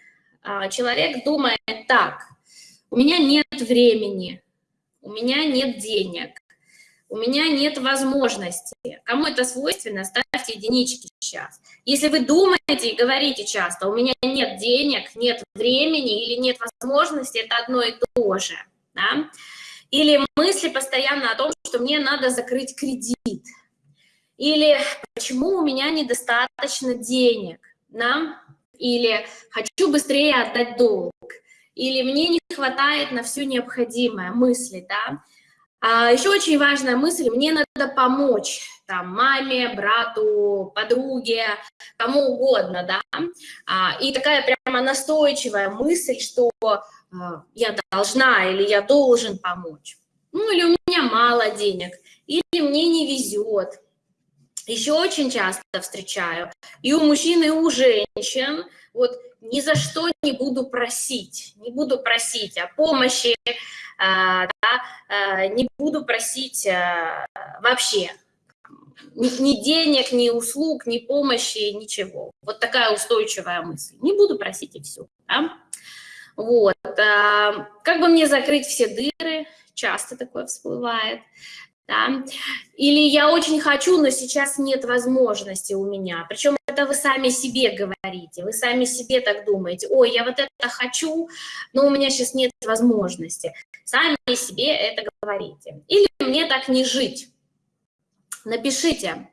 а, человек думает так, у меня нет времени, у меня нет денег, у меня нет возможности. Кому это свойственно, ставьте единички сейчас. Если вы думаете и говорите часто, у меня нет денег, нет времени или нет возможности, это одно и то же. Да? Или мысли постоянно о том, что мне надо закрыть кредит. Или почему у меня недостаточно денег. Да? или хочу быстрее отдать долг, или мне не хватает на все необходимое, мысли, да. А еще очень важная мысль, мне надо помочь, там, маме, брату, подруге, кому угодно, да. А, и такая прямо настойчивая мысль, что а, я должна или я должен помочь. Ну, или у меня мало денег, или мне не везет, еще очень часто встречаю, и у мужчин, и у женщин, вот ни за что не буду просить, не буду просить о помощи, а, да, а, не буду просить а, вообще ни, ни денег, ни услуг, ни помощи, ничего. Вот такая устойчивая мысль. Не буду просить и все. Да? Вот. Как бы мне закрыть все дыры? Часто такое всплывает да? Или я очень хочу, но сейчас нет возможности у меня. Причем это вы сами себе говорите, вы сами себе так думаете. Ой, я вот это хочу, но у меня сейчас нет возможности. Сами себе это говорите. Или мне так не жить. Напишите.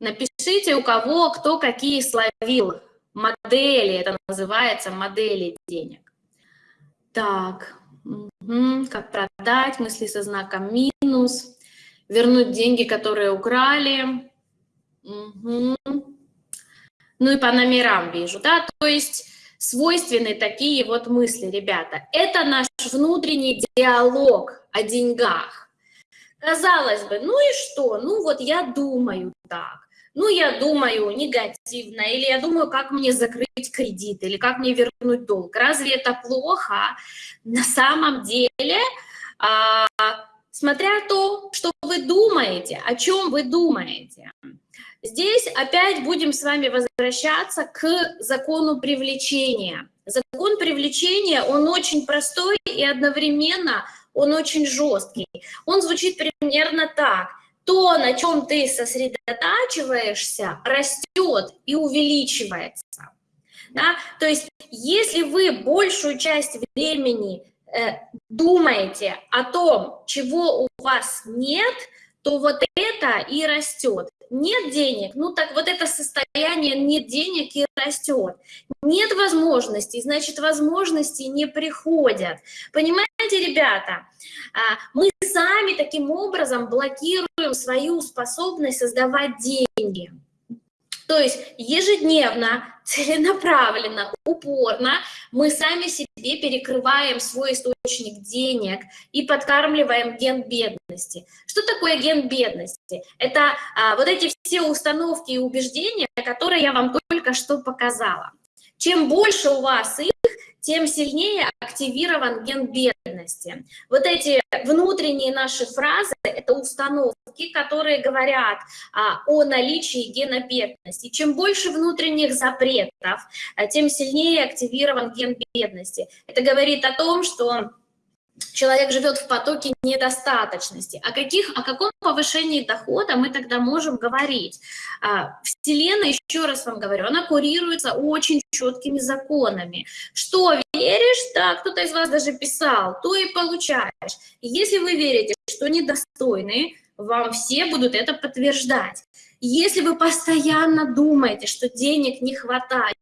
Напишите, у кого кто какие словил. Модели, это называется модели денег. Так, Угу. Как продать, мысли со знаком минус, вернуть деньги, которые украли. Угу. Ну и по номерам вижу, да, то есть свойственны такие вот мысли, ребята. Это наш внутренний диалог о деньгах. Казалось бы, ну и что? Ну вот я думаю так ну, я думаю негативно, или я думаю, как мне закрыть кредит, или как мне вернуть долг. Разве это плохо? На самом деле, а, смотря то, что вы думаете, о чем вы думаете. Здесь опять будем с вами возвращаться к закону привлечения. Закон привлечения, он очень простой и одновременно он очень жесткий. Он звучит примерно так то, на чем ты сосредотачиваешься, растет и увеличивается. Да? То есть, если вы большую часть времени э, думаете о том, чего у вас нет, то вот это и растет. Нет денег, ну так вот это состояние нет денег и растет. Нет возможностей, значит возможности не приходят. Понимаете, ребята, а, мы сами таким образом блокируем свою способность создавать деньги. То есть ежедневно, целенаправленно, упорно мы сами себе перекрываем свой источник денег и подкармливаем ген бедности. Что такое ген бедности? Это а, вот эти все установки и убеждения, которые я вам только что показала. Чем больше у вас их, тем сильнее активирован ген бедности. Вот эти внутренние наши фразы – это установки, которые говорят а, о наличии гена бедности. Чем больше внутренних запретов, а, тем сильнее активирован ген бедности. Это говорит о том, что человек живет в потоке недостаточности. О, каких, о каком повышении дохода мы тогда можем говорить? А, Вселенная, еще раз вам говорю, она курируется очень четкими законами. Что веришь, да, кто-то из вас даже писал, то и получаешь. если вы верите, что недостойны, вам все будут это подтверждать. Если вы постоянно думаете, что денег не хватает,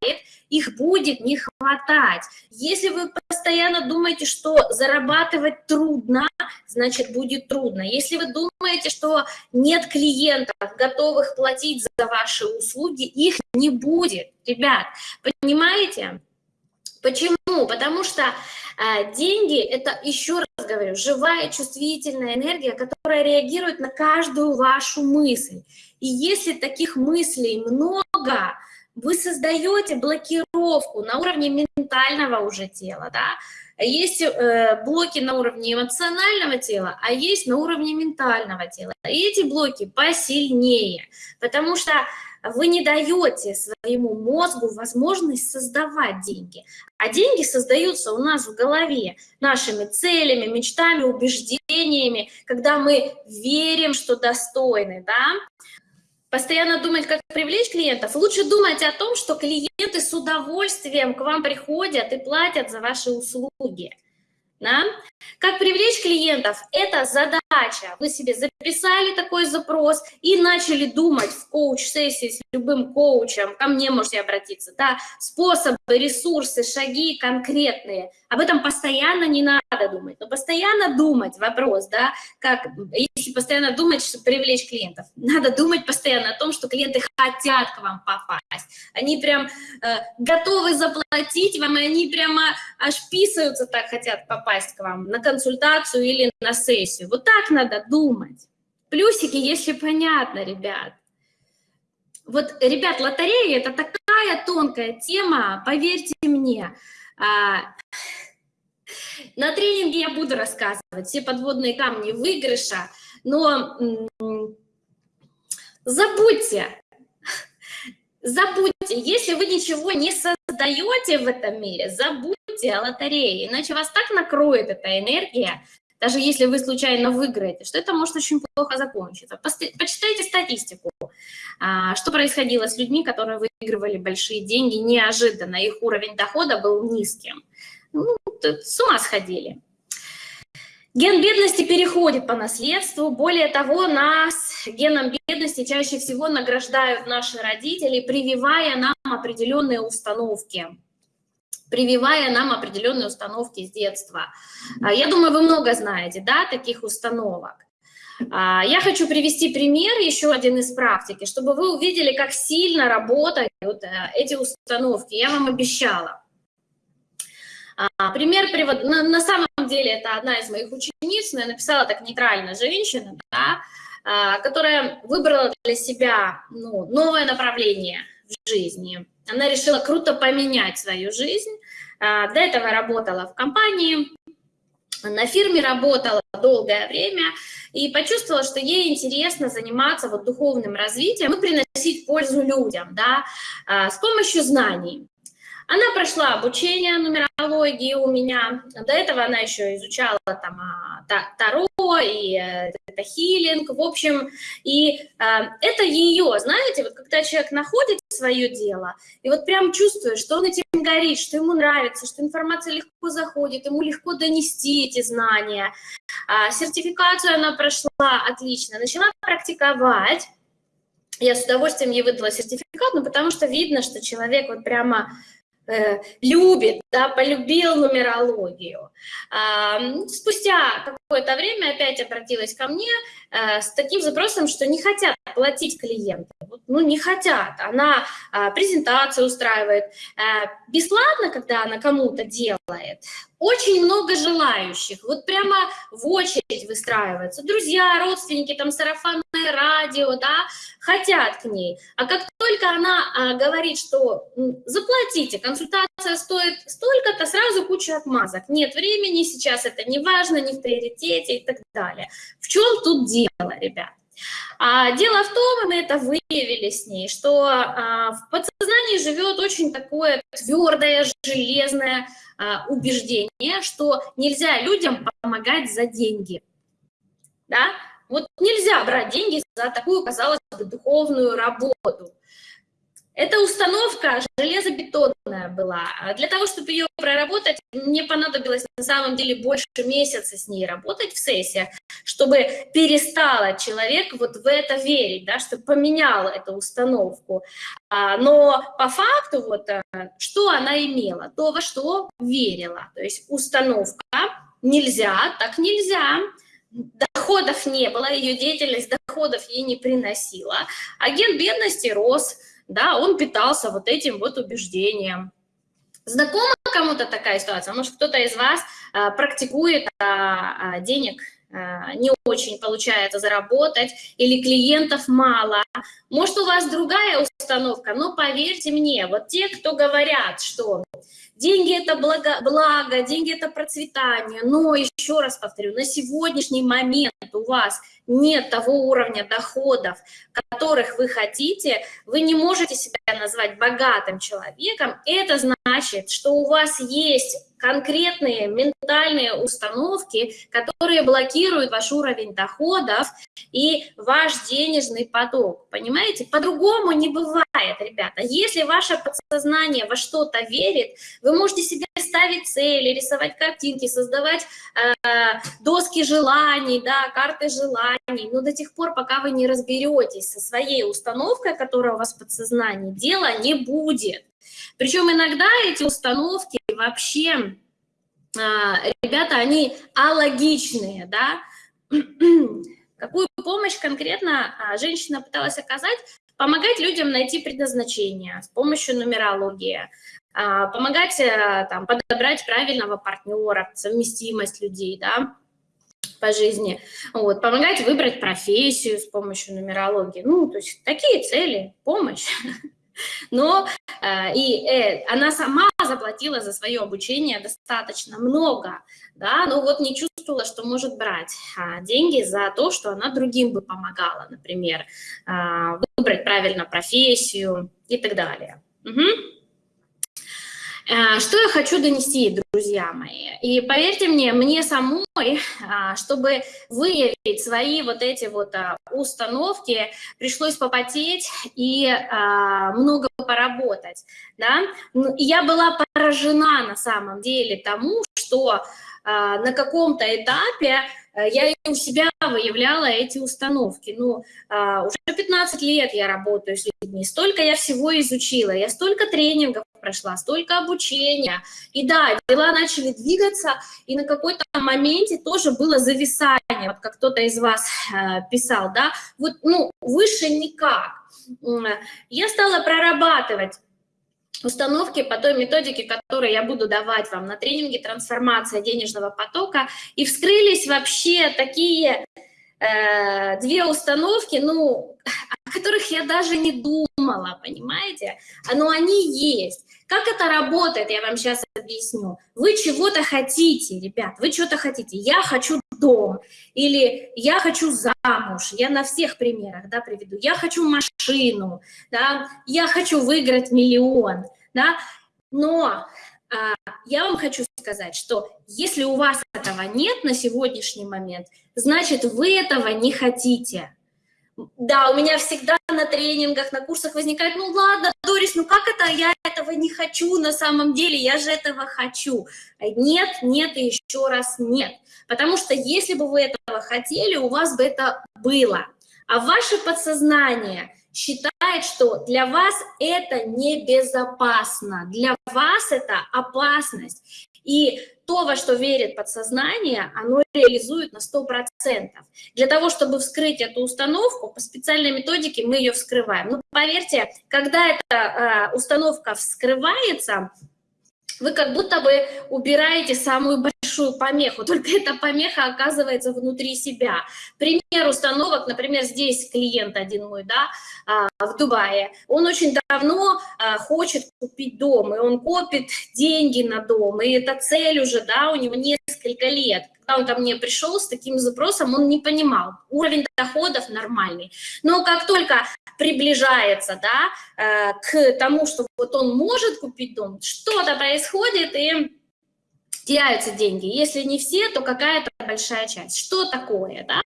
их будет не хватать. Если вы постоянно думаете, что зарабатывать трудно, значит будет трудно. Если вы думаете, что нет клиентов, готовых платить за ваши услуги, их не будет. Ребят, понимаете? Почему? Потому что э, деньги – это, еще раз говорю, живая чувствительная энергия, которая реагирует на каждую вашу мысль. И если таких мыслей много, вы создаете блокировку на уровне ментального уже тела, да, есть э, блоки на уровне эмоционального тела, а есть на уровне ментального тела. И эти блоки посильнее, потому что вы не даете своему мозгу возможность создавать деньги. А деньги создаются у нас в голове нашими целями, мечтами, убеждениями, когда мы верим, что достойны, да, постоянно думать, как привлечь клиентов, лучше думать о том, что клиенты с удовольствием к вам приходят и платят за ваши услуги. Да? Как привлечь клиентов? Это задача. Вы себе записали такой запрос и начали думать в коуч-сессии с любым коучем, ко мне можете обратиться, да, способы, ресурсы, шаги конкретные. Об этом постоянно не надо думать, но постоянно думать, вопрос, да, как, если постоянно думать, чтобы привлечь клиентов, надо думать постоянно о том, что клиенты хотят к вам попасть, они прям э, готовы заплатить вам, и они прямо аж писаются так, хотят попасть к вам на консультацию или на сессию. Вот так надо думать. Плюсики, если понятно, ребят. Вот, ребят, лотерея – это такая тонкая тема, поверьте мне. А, на тренинге я буду рассказывать все подводные камни выигрыша, но забудьте, забудьте, если вы ничего не создаете в этом мире, забудьте о лотерее, иначе вас так накроет эта энергия, даже если вы случайно выиграете, что это может очень плохо закончиться. Почитайте статистику, а, что происходило с людьми, которые выигрывали большие деньги неожиданно, их уровень дохода был низким. Ну, с ума сходили. Ген бедности переходит по наследству. Более того, нас геном бедности чаще всего награждают наши родители, прививая нам определенные установки прививая нам определенные установки с детства. А, я думаю, вы много знаете, да, таких установок. А, я хочу привести пример, еще один из практики, чтобы вы увидели, как сильно работают э, эти установки. Я вам обещала. А, пример привод. На, самом деле это одна из моих учениц, но я написала так нейтрально, женщина, да, а, которая выбрала для себя ну, новое направление в жизни. Она решила круто поменять свою жизнь. А, до этого работала в компании, на фирме работала долгое время и почувствовала, что ей интересно заниматься вот духовным развитием и приносить пользу людям, да, с помощью знаний. Она прошла обучение нумерологии у меня. До этого она еще изучала там а, Таро и это хилинг, в общем. И э, это ее, знаете, вот когда человек находит свое дело, и вот прям чувствует, что он этим горит, что ему нравится, что информация легко заходит, ему легко донести эти знания. А, сертификацию она прошла отлично, начала практиковать. Я с удовольствием ей выдала сертификат, ну, потому что видно, что человек вот прямо Э, любит, да, полюбил нумерологию. Спустя какое-то время опять обратилась ко мне э, с таким запросом, что не хотят платить клиенты. Ну, не хотят. Она а, презентацию устраивает. Э, бесплатно, когда она кому-то делает, очень много желающих. Вот прямо в очередь выстраиваются. Друзья, родственники, там сарафанное радио, да, хотят к ней. А как только она а, говорит, что заплатите, консультация стоит столько-то, сразу куча отмазок. Нет времени, сейчас это не важно, не в приоритете и так далее. В чем тут дело, ребят? А дело в том, и мы это выявили с ней, что а, в подсознании живет очень такое твердое, железное а, убеждение, что нельзя людям помогать за деньги. Да? Вот нельзя брать деньги за такую, казалось бы, духовную работу. Эта установка железобетонная была. А для того, чтобы ее проработать, мне понадобилось на самом деле больше месяца с ней работать в сессиях, чтобы перестала человек вот в это верить, да, чтобы поменял эту установку. А, но по факту вот э, что она имела? То, во что верила. То есть установка нельзя, так нельзя, доходов не было, ее деятельность доходов ей не приносила, агент бедности рос, да, он питался вот этим вот убеждением. Знакома кому-то такая ситуация? Может, кто-то из вас а, практикует а, а, денег а, не очень получается заработать, или клиентов мало. Может, у вас другая установка, но поверьте мне, вот те, кто говорят, что деньги – это благо, благо, деньги – это процветание, но, еще раз повторю, на сегодняшний момент у вас – нет того уровня доходов, которых вы хотите, вы не можете себя назвать богатым человеком, это значит, что у вас есть конкретные ментальные установки, которые блокируют ваш уровень доходов и ваш денежный поток. Понимаете? По-другому не бывает, ребята. Если ваше подсознание во что-то верит, вы можете себе ставить цели, рисовать картинки, создавать э, доски желаний, да, карты желаний, но до тех пор, пока вы не разберетесь со своей установкой, которая у вас в подсознании, дела не будет. Причем иногда эти установки вообще, а, ребята, они алогичные, да. [clears throat] Какую помощь конкретно а, женщина пыталась оказать? Помогать людям найти предназначение с помощью нумерологии, а, помогать э, там, подобрать правильного партнера, совместимость людей, да, по жизни, вот, помогать выбрать профессию с помощью нумерологии, ну, то есть такие цели, помощь. [laughs] Но э, и э, она сама заплатила за свое обучение достаточно много, да, но вот не чувствовала, что может брать а, деньги за то, что она другим бы помогала, например, а, выбрать правильно профессию и так далее. Угу. Э, что я хочу донести, друзья мои? И поверьте мне, мне самой, [laughs] а, чтобы выявить свои вот эти вот а, установки, пришлось попотеть и а, много поработать. Да? Ну, я была поражена на самом деле тому, что на каком-то этапе Э, я у себя выявляла эти установки. Ну, уже 15 лет я работаю с людьми, столько я всего изучила, я столько тренингов прошла, столько обучения. И да, дела начали двигаться, и на какой-то моменте тоже было зависание, вот как кто-то из вас э, писал, да, вот, ну, выше никак. Я стала прорабатывать установки по той методике, которую я буду давать вам на тренинге «Трансформация денежного потока». И вскрылись вообще такие э, две установки, ну, которых я даже не думала, понимаете? Но они есть. Как это работает, я вам сейчас объясню. Вы чего-то хотите, ребят, вы что-то хотите. Я хочу дом, или я хочу замуж, я на всех примерах да, приведу. Я хочу машину, да, я хочу выиграть миллион, да, но а, я вам хочу сказать, что если у вас этого нет на сегодняшний момент, значит, вы этого не хотите. Да, у меня всегда на тренингах, на курсах возникает, ну ладно, Дорис, ну как это, я этого не хочу на самом деле, я же этого хочу. Нет, нет и еще раз нет. Потому что если бы вы этого хотели, у вас бы это было. А ваше подсознание считает, что для вас это небезопасно, для вас это опасность. И то, во что верит подсознание, оно реализует на 100%. Для того, чтобы вскрыть эту установку, по специальной методике мы ее вскрываем. Но поверьте, когда эта э, установка вскрывается, вы как будто бы убираете самую большую помеху, [laughs] только эта помеха оказывается внутри себя. Пример установок, например, здесь клиент один мой, да, а, в Дубае, он очень давно а, хочет купить дом, и он копит деньги на дом, и это цель уже, да, у него несколько лет. Когда он ко мне пришел с таким запросом, он не понимал, уровень доходов нормальный. Но как только приближается да, э, к тому, что вот он может купить дом, что-то происходит, и теряются деньги. Если не все, то какая-то большая часть. Что такое, да?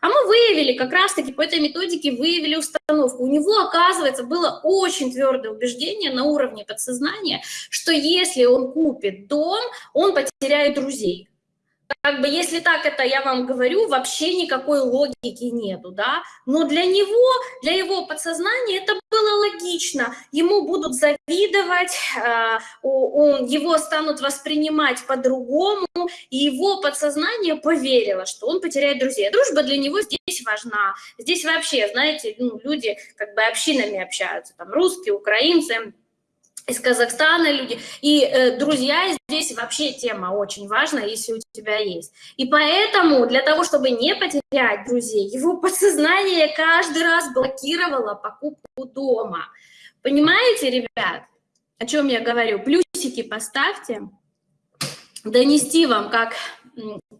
А мы выявили, как раз-таки по этой методике выявили установку. У него, оказывается, было очень твердое убеждение на уровне подсознания, что если он купит дом, он потеряет друзей как бы, если так это я вам говорю, вообще никакой логики нету, да, но для него, для его подсознания это было логично, ему будут завидовать, э, он, его станут воспринимать по-другому, и его подсознание поверило, что он потеряет друзей. Дружба для него здесь важна, здесь вообще, знаете, ну, люди как бы общинами общаются, там, русские, украинцы, из Казахстана люди. И э, друзья здесь вообще тема очень важная, если у тебя есть. И поэтому для того, чтобы не потерять друзей, его подсознание каждый раз блокировало покупку дома. Понимаете, ребят, о чем я говорю? Плюсики поставьте. Донести вам, как,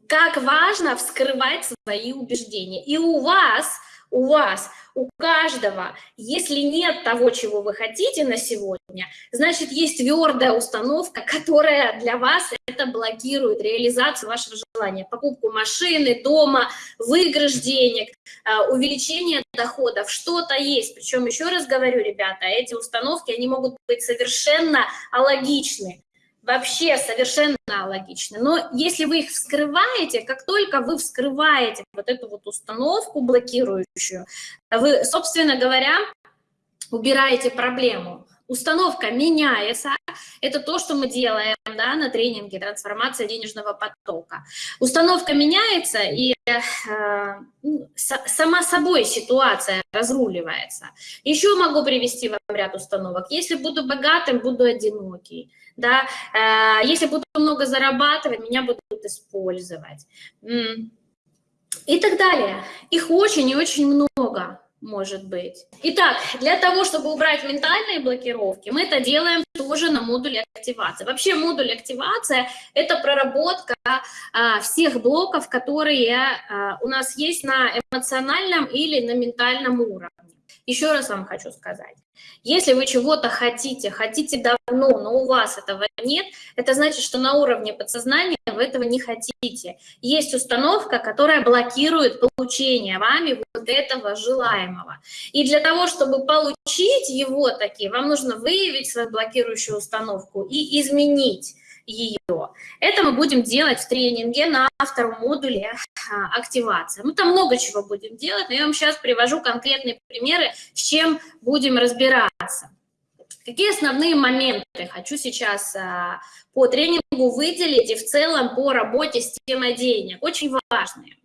как важно вскрывать свои убеждения. И у вас у вас, у каждого, если нет того, чего вы хотите на сегодня, значит, есть твердая установка, которая для вас это блокирует реализацию вашего желания. Покупку машины, дома, выигрыш денег, а, увеличение доходов, что-то есть. Причем, еще раз говорю, ребята, эти установки, они могут быть совершенно алогичны вообще совершенно логично. Но если вы их вскрываете, как только вы вскрываете вот эту вот установку блокирующую, вы, собственно говоря, убираете проблему. Установка меняется, это то, что мы делаем да, на тренинге «Трансформация денежного потока». Установка меняется, и э, ну, сама собой ситуация разруливается. Еще могу привести вам ряд установок. Если буду богатым, буду одинокий. Да? Э, если буду много зарабатывать, меня будут использовать. И так далее. Их очень и очень много может быть. Итак, для того, чтобы убрать ментальные блокировки, мы это делаем тоже на модуле активации. Вообще модуль активация – это проработка а, всех блоков, которые а, у нас есть на эмоциональном или на ментальном уровне. Еще раз вам хочу сказать, если вы чего-то хотите, хотите давно, но у вас этого нет, это значит, что на уровне подсознания вы этого не хотите. Есть установка, которая блокирует получение вами вот этого желаемого. И для того, чтобы получить его таки, вам нужно выявить свою блокирующую установку и изменить ее. Это мы будем делать в тренинге на втором модуле а, активация. Мы там много чего будем делать, но я вам сейчас привожу конкретные примеры, с чем будем разбираться. Какие основные моменты хочу сейчас а, по тренингу выделить и в целом по работе с темой денег? Очень важные.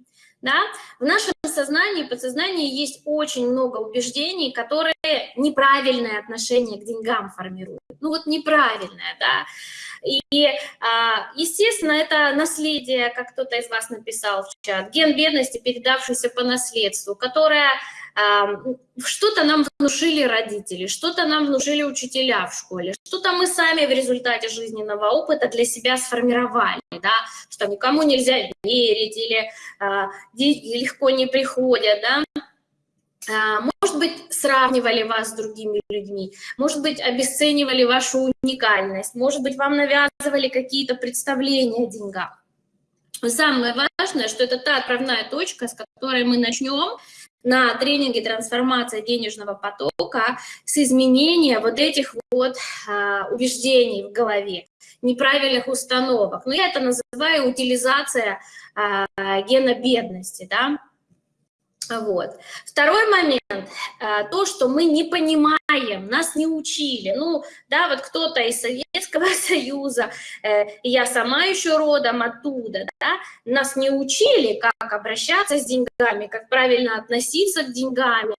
Да? В нашем сознании, подсознании есть очень много убеждений, которые неправильное отношение к деньгам формируют. Ну вот неправильное, да. И, а, естественно, это наследие, как кто-то из вас написал в чат, ген бедности, передавшийся по наследству, которое что-то нам внушили родители, что-то нам внушили учителя в школе, что-то мы сами в результате жизненного опыта для себя сформировали, да, что никому нельзя верить или а, легко не приходят, да, а, может быть, сравнивали вас с другими людьми, может быть, обесценивали вашу уникальность, может быть, вам навязывали какие-то представления о деньгах. Самое важное, что это та отправная точка, с которой мы начнем на тренинге «Трансформация денежного потока» с изменения вот этих вот а, убеждений в голове, неправильных установок. Но я это называю утилизация а, гена бедности, да, вот. Второй момент, э, то, что мы не понимаем, нас не учили. Ну, да, вот кто-то из Советского [laughs] Союза, э, я сама еще родом оттуда, да, нас не учили, как обращаться с деньгами, как правильно относиться к деньгам,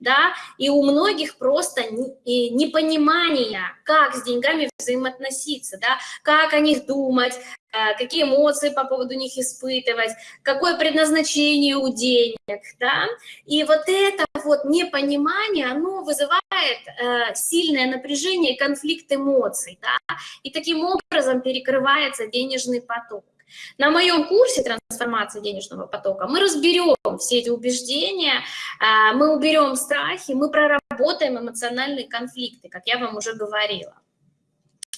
да, и у многих просто непонимание, как с деньгами взаимоотноситься, да, как о них думать, Э, какие эмоции по поводу них испытывать, какое предназначение у денег, да, и вот это вот непонимание, оно вызывает э, сильное напряжение конфликт эмоций, да, и таким образом перекрывается денежный поток. На моем курсе трансформации денежного потока мы разберем все эти убеждения, э, мы уберем страхи, мы проработаем эмоциональные конфликты, как я вам уже говорила.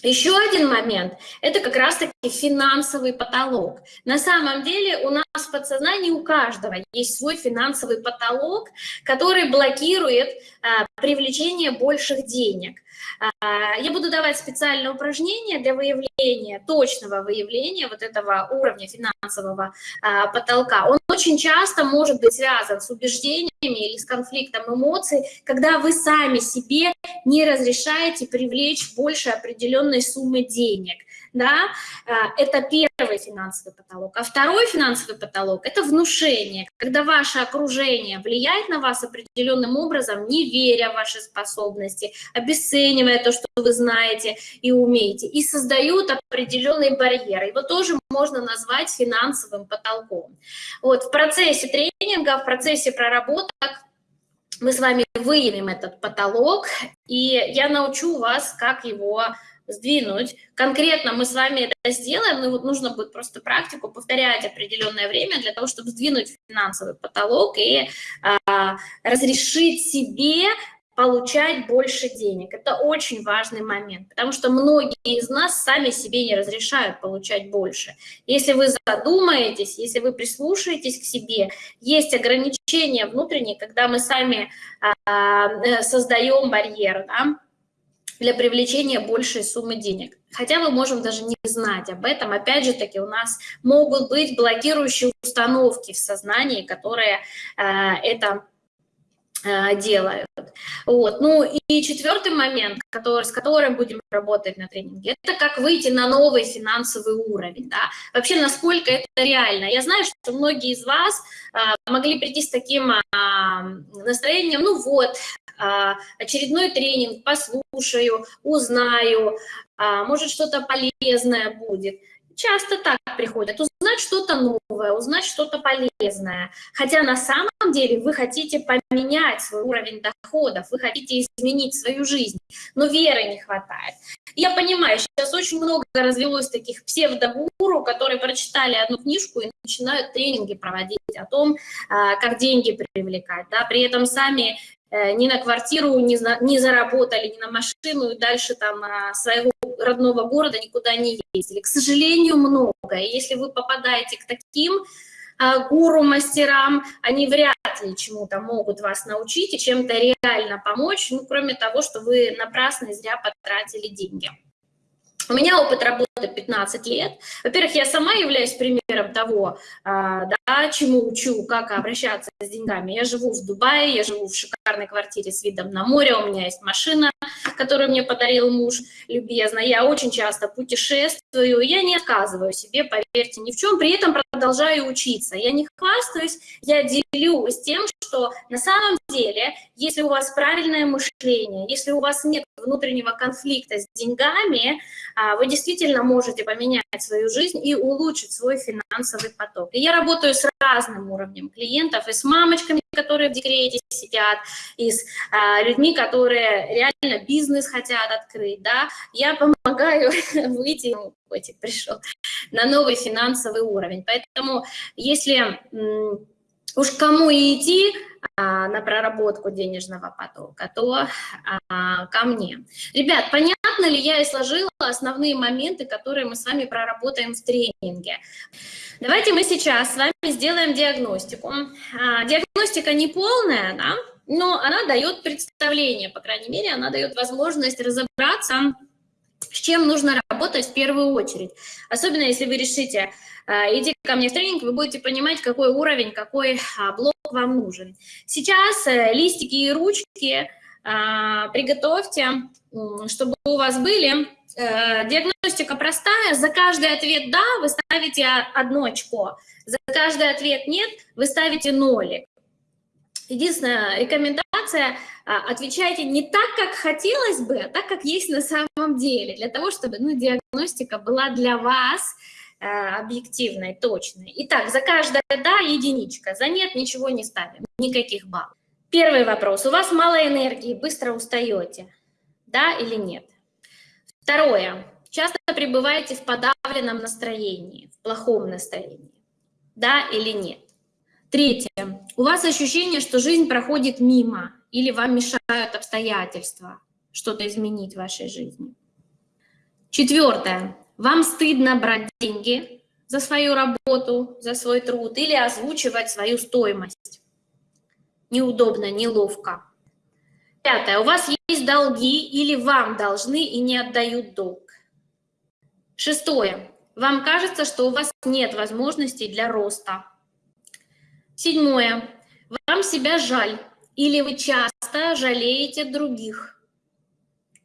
Еще один момент – это как раз-таки финансовый потолок. На самом деле у нас в подсознании у каждого есть свой финансовый потолок, который блокирует а, привлечение больших денег. А, я буду давать специальное упражнение для выявления, точного выявления вот этого уровня финансового а, потолка. Он очень часто может быть связан с убеждениями или с конфликтом эмоций, когда вы сами себе не разрешаете привлечь больше определенной суммы денег да, а, это первый финансовый потолок. А второй финансовый потолок – это внушение, когда ваше окружение влияет на вас определенным образом, не веря в ваши способности, обесценивая то, что вы знаете и умеете, и создают определенные барьеры. Его тоже можно назвать финансовым потолком. Вот в процессе тренинга, в процессе проработок мы с вами выявим этот потолок, и я научу вас, как его сдвинуть. Конкретно мы с вами это сделаем, но вот нужно будет просто практику повторять определенное время для того, чтобы сдвинуть финансовый потолок и а, разрешить себе получать больше денег. Это очень важный момент, потому что многие из нас сами себе не разрешают получать больше. Если вы задумаетесь, если вы прислушаетесь к себе, есть ограничения внутренние, когда мы сами а, э, создаем барьер, да, для привлечения большей суммы денег. Хотя мы можем даже не знать об этом. Опять же таки, у нас могут быть блокирующие установки в сознании, которые э, это делают. Вот. Ну и четвертый момент, который, с которым будем работать на тренинге, это как выйти на новый финансовый уровень. Да? Вообще, насколько это реально. Я знаю, что многие из вас э, могли прийти с таким э, настроением, ну вот, а, очередной тренинг, послушаю, узнаю, а, может что-то полезное будет. Часто так приходят, узнать что-то новое, узнать что-то полезное. Хотя на самом деле вы хотите поменять свой уровень доходов, вы хотите изменить свою жизнь, но веры не хватает. Я понимаю, сейчас очень много развелось таких псевдогуру, которые прочитали одну книжку и начинают тренинги проводить о том, а, как деньги привлекать, да, при этом сами ни на квартиру не, за, не заработали, ни на машину, и дальше там а, своего родного города никуда не ездили. К сожалению, много. И если вы попадаете к таким а, гуру-мастерам, они вряд ли чему-то могут вас научить и чем-то реально помочь, ну, кроме того, что вы напрасно и зря потратили деньги. У меня опыт работы 15 лет. Во-первых, я сама являюсь примером того, а, да, чему учу, как обращаться с деньгами. Я живу в Дубае, я живу в шикарной квартире с видом на море, у меня есть машина, которую мне подарил муж любезно. Я очень часто путешествую, я не отказываю себе, поверьте, ни в чем, при этом продолжаю учиться. Я не хвастаюсь, я делюсь тем, что на самом деле, если у вас правильное мышление, если у вас нет внутреннего конфликта с деньгами, а, вы действительно можете поменять свою жизнь и улучшить свой финансовый поток. И я работаю с разным уровнем клиентов, и с мамочками, которые в декрете сидят, и с а, людьми, которые реально бизнес хотят открыть, да, я помогаю [laughs] выйти, ну, котик пришел, на новый финансовый уровень. Поэтому если уж кому идти а, на проработку денежного потока, то а, ко мне. Ребят, понятно ли я и сложила основные моменты, которые мы с вами проработаем в тренинге? Давайте мы сейчас с вами сделаем диагностику. А, диагностика не полная, да, но она дает представление, по крайней мере, она дает возможность разобраться, с чем нужно работать в первую очередь. Особенно если вы решите а, идти ко мне в тренинг, вы будете понимать, какой уровень, какой а, блок вам нужен. Сейчас э, листики и ручки приготовьте, чтобы у вас были. Э, диагностика простая. За каждый ответ «да» вы ставите одно очко. За каждый ответ «нет» вы ставите нолик. Единственная рекомендация – отвечайте не так, как хотелось бы, а так, как есть на самом деле, для того, чтобы ну, диагностика была для вас Э, объективной, точной. Итак, за каждое «да» единичка, за «нет» ничего не ставим, никаких баллов. Первый вопрос. У вас мало энергии, быстро устаете, да или нет? Второе. Часто пребываете в подавленном настроении, в плохом настроении, да или нет? Третье. У вас ощущение, что жизнь проходит мимо или вам мешают обстоятельства что-то изменить в вашей жизни. Четвертое. Вам стыдно брать деньги за свою работу, за свой труд или озвучивать свою стоимость. Неудобно, неловко. Пятое. У вас есть долги или вам должны и не отдают долг. Шестое. Вам кажется, что у вас нет возможностей для роста. Седьмое. Вам себя жаль или вы часто жалеете других.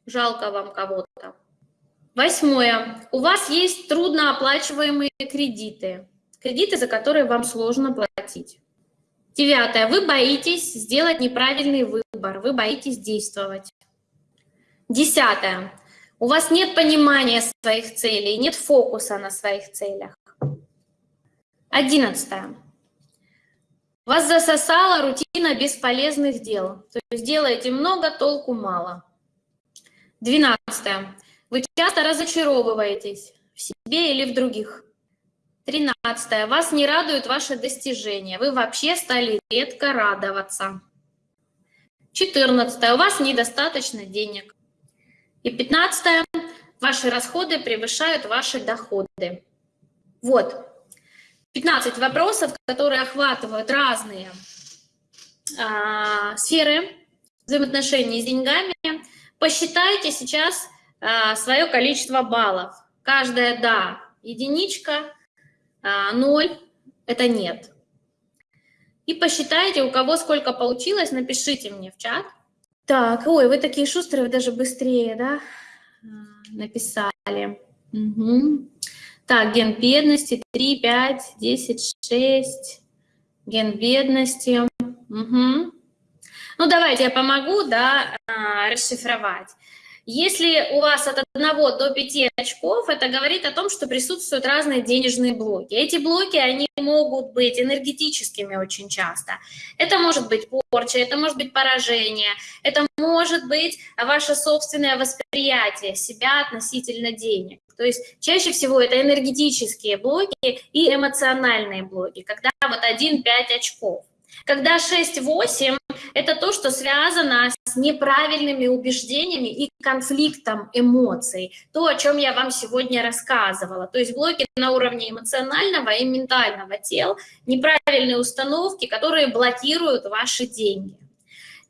жалко вам кого-то. Восьмое. У вас есть труднооплачиваемые кредиты, кредиты, за которые вам сложно платить. Девятое. Вы боитесь сделать неправильный выбор, вы боитесь действовать. Десятое. У вас нет понимания своих целей, нет фокуса на своих целях. Одиннадцатое. Вас засосала рутина бесполезных дел. То есть делаете много, толку мало. Двенадцатое. Вы часто разочаровываетесь в себе или в других. Тринадцатое. Вас не радуют ваши достижения. Вы вообще стали редко радоваться. Четырнадцатое. У вас недостаточно денег. И пятнадцатое. Ваши расходы превышают ваши доходы. Вот. 15 вопросов, которые охватывают разные а, сферы взаимоотношений с деньгами. Посчитайте сейчас а, свое количество баллов. Каждая «да» – единичка, а, ноль – это «нет». И посчитайте, у кого сколько получилось, напишите мне в чат. Так, ой, вы такие шустрые, вы даже быстрее, да, а, написали. Угу. Так, ген бедности 3, 5, 10, 6. Ген бедности. Угу. Ну, давайте я помогу, да, расшифровать. Если у вас от 1 до 5 очков, это говорит о том, что присутствуют разные денежные блоки. Эти блоки, они могут быть энергетическими очень часто. Это может быть порча, это может быть поражение, это может быть ваше собственное восприятие себя относительно денег. То есть чаще всего это энергетические блоки и эмоциональные блоки, когда вот 1-5 очков. Когда 6-8 – это то, что связано с неправильными убеждениями и конфликтом эмоций. То, о чем я вам сегодня рассказывала. То есть блоки на уровне эмоционального и ментального тел, неправильные установки, которые блокируют ваши деньги.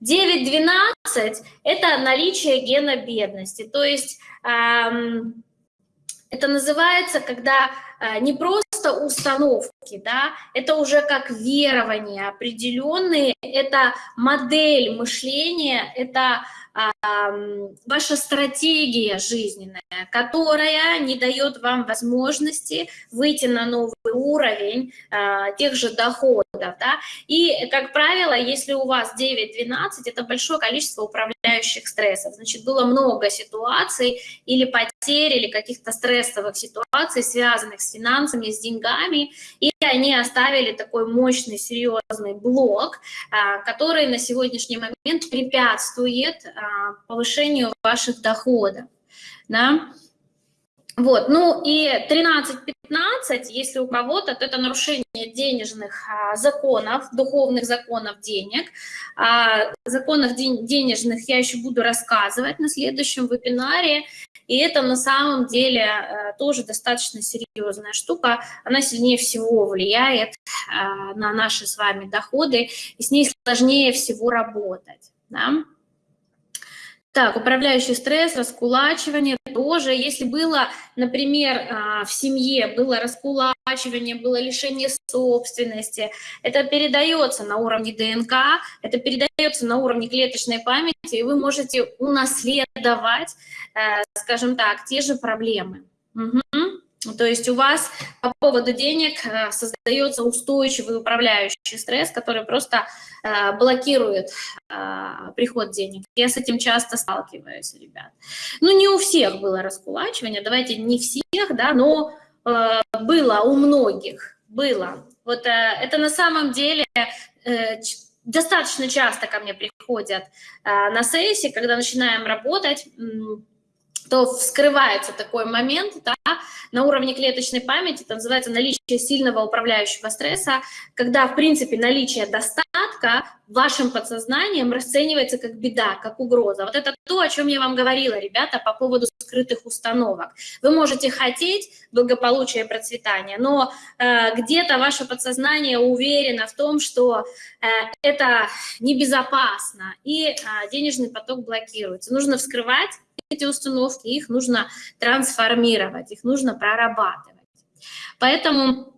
9-12 – это наличие гена бедности. То есть эм, это называется, когда э, не просто установки, да, это уже как верования определенные, это модель мышления, это ваша стратегия жизненная, которая не дает вам возможности выйти на новый уровень а, тех же доходов. Да? И, как правило, если у вас 9-12, это большое количество управляющих стрессов. Значит, было много ситуаций или потерь, или каких-то стрессовых ситуаций, связанных с финансами, с деньгами, и они оставили такой мощный, серьезный блок, а, который на сегодняшний момент препятствует а, повышению ваших доходов. Да? Вот, ну и 13-15, если у кого-то, то это нарушение денежных а, законов, духовных законов денег. А, законах ден денежных я еще буду рассказывать на следующем вебинаре. И это на самом деле а, тоже достаточно серьезная штука. Она сильнее всего влияет а, на наши с вами доходы, и с ней сложнее всего работать. Да? Так, управляющий стресс, раскулачивание тоже. Если было, например, а, в семье было раскулачивание, было лишение собственности, это передается на уровне ДНК, это передается на уровне клеточной памяти, и вы можете унаследовать, э, скажем так, те же проблемы. Угу. То есть у вас по поводу денег э, создается устойчивый управляющий стресс, который просто э, блокирует э, приход денег. Я с этим часто сталкиваюсь, ребят. Ну, не у всех было раскулачивание, давайте не всех, да, но было у многих, было. Вот это на самом деле достаточно часто ко мне приходят на сессии, когда начинаем работать, то вскрывается такой момент да, на уровне клеточной памяти, это называется наличие сильного управляющего стресса, когда, в принципе, наличие достатка вашим подсознанием расценивается как беда, как угроза. Вот это то, о чем я вам говорила, ребята, по поводу скрытых установок. Вы можете хотеть благополучия и процветания, но э, где-то ваше подсознание уверено в том, что э, это небезопасно, и э, денежный поток блокируется. Нужно вскрывать эти установки, их нужно трансформировать, их нужно прорабатывать. Поэтому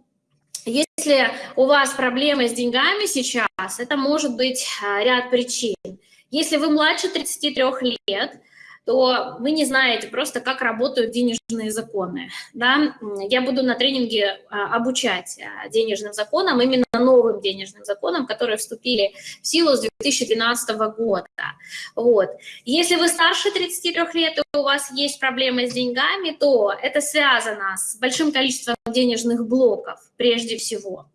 если у вас проблемы с деньгами сейчас, это может быть а, ряд причин. Если вы младше 33 лет, то вы не знаете просто, как работают денежные законы. Да? Я буду на тренинге а, обучать а, денежным законам, именно новым денежным законам, которые вступили в силу с 2012 года. Вот. Если вы старше 33 лет, и у вас есть проблемы с деньгами, то это связано с большим количеством денежных блоков, прежде всего.